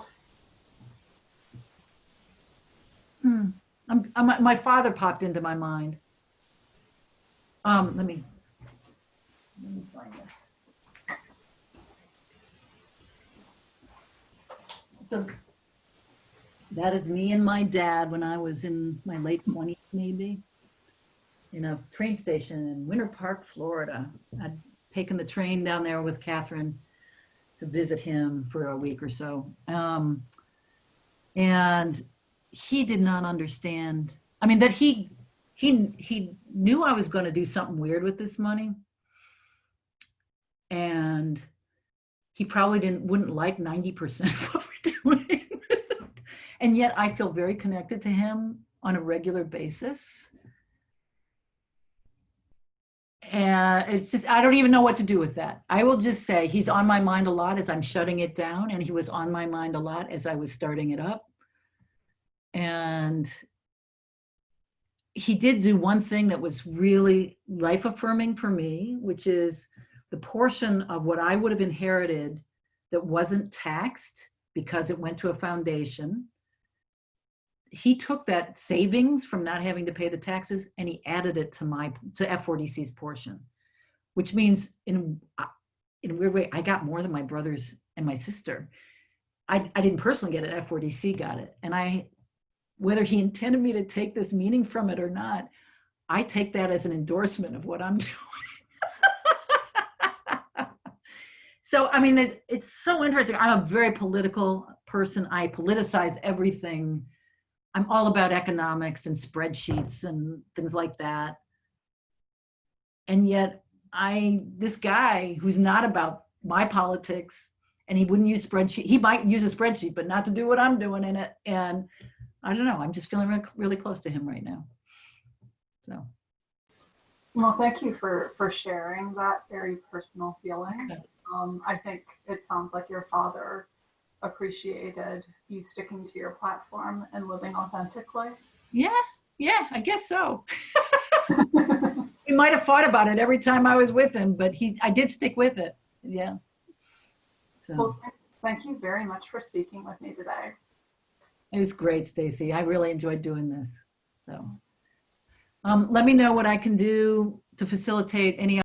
Hmm. I'm, I'm, my father popped into my mind. Um, let me let me find this. So that is me and my dad when I was in my late 20s, maybe, in a train station in Winter Park, Florida. I'd taken the train down there with Catherine to visit him for a week or so. Um, and he did not understand I mean, that he, he, he knew I was going to do something weird with this money. And he probably didn't, wouldn't like 90% of what we're doing. [LAUGHS] and yet I feel very connected to him on a regular basis. And it's just, I don't even know what to do with that. I will just say he's on my mind a lot as I'm shutting it down, and he was on my mind a lot as I was starting it up. And he did do one thing that was really life affirming for me, which is the portion of what I would have inherited that wasn't taxed because it went to a foundation. He took that savings from not having to pay the taxes and he added it to my to F4DC's portion, which means in uh, in a weird way I got more than my brothers and my sister. I, I didn't personally get it. F4DC got it, and I whether he intended me to take this meaning from it or not, I take that as an endorsement of what I'm [LAUGHS] doing. so, I mean, it's, it's so interesting. I'm a very political person. I politicize everything. I'm all about economics and spreadsheets and things like that. And yet I, this guy who's not about my politics and he wouldn't use spreadsheet, he might use a spreadsheet, but not to do what I'm doing in it. And I don't know. I'm just feeling really, really close to him right now. So, Well, thank you for, for sharing that very personal feeling. Um, I think it sounds like your father appreciated you sticking to your platform and living authentically. yeah, yeah, I guess so. [LAUGHS] We might have fought about it every time I was with him, but he, I did stick with it. Yeah. So Well, thank you very much for speaking with me today. it was great, Stacy. I really enjoyed doing this. So, um, let me know what I can do to facilitate any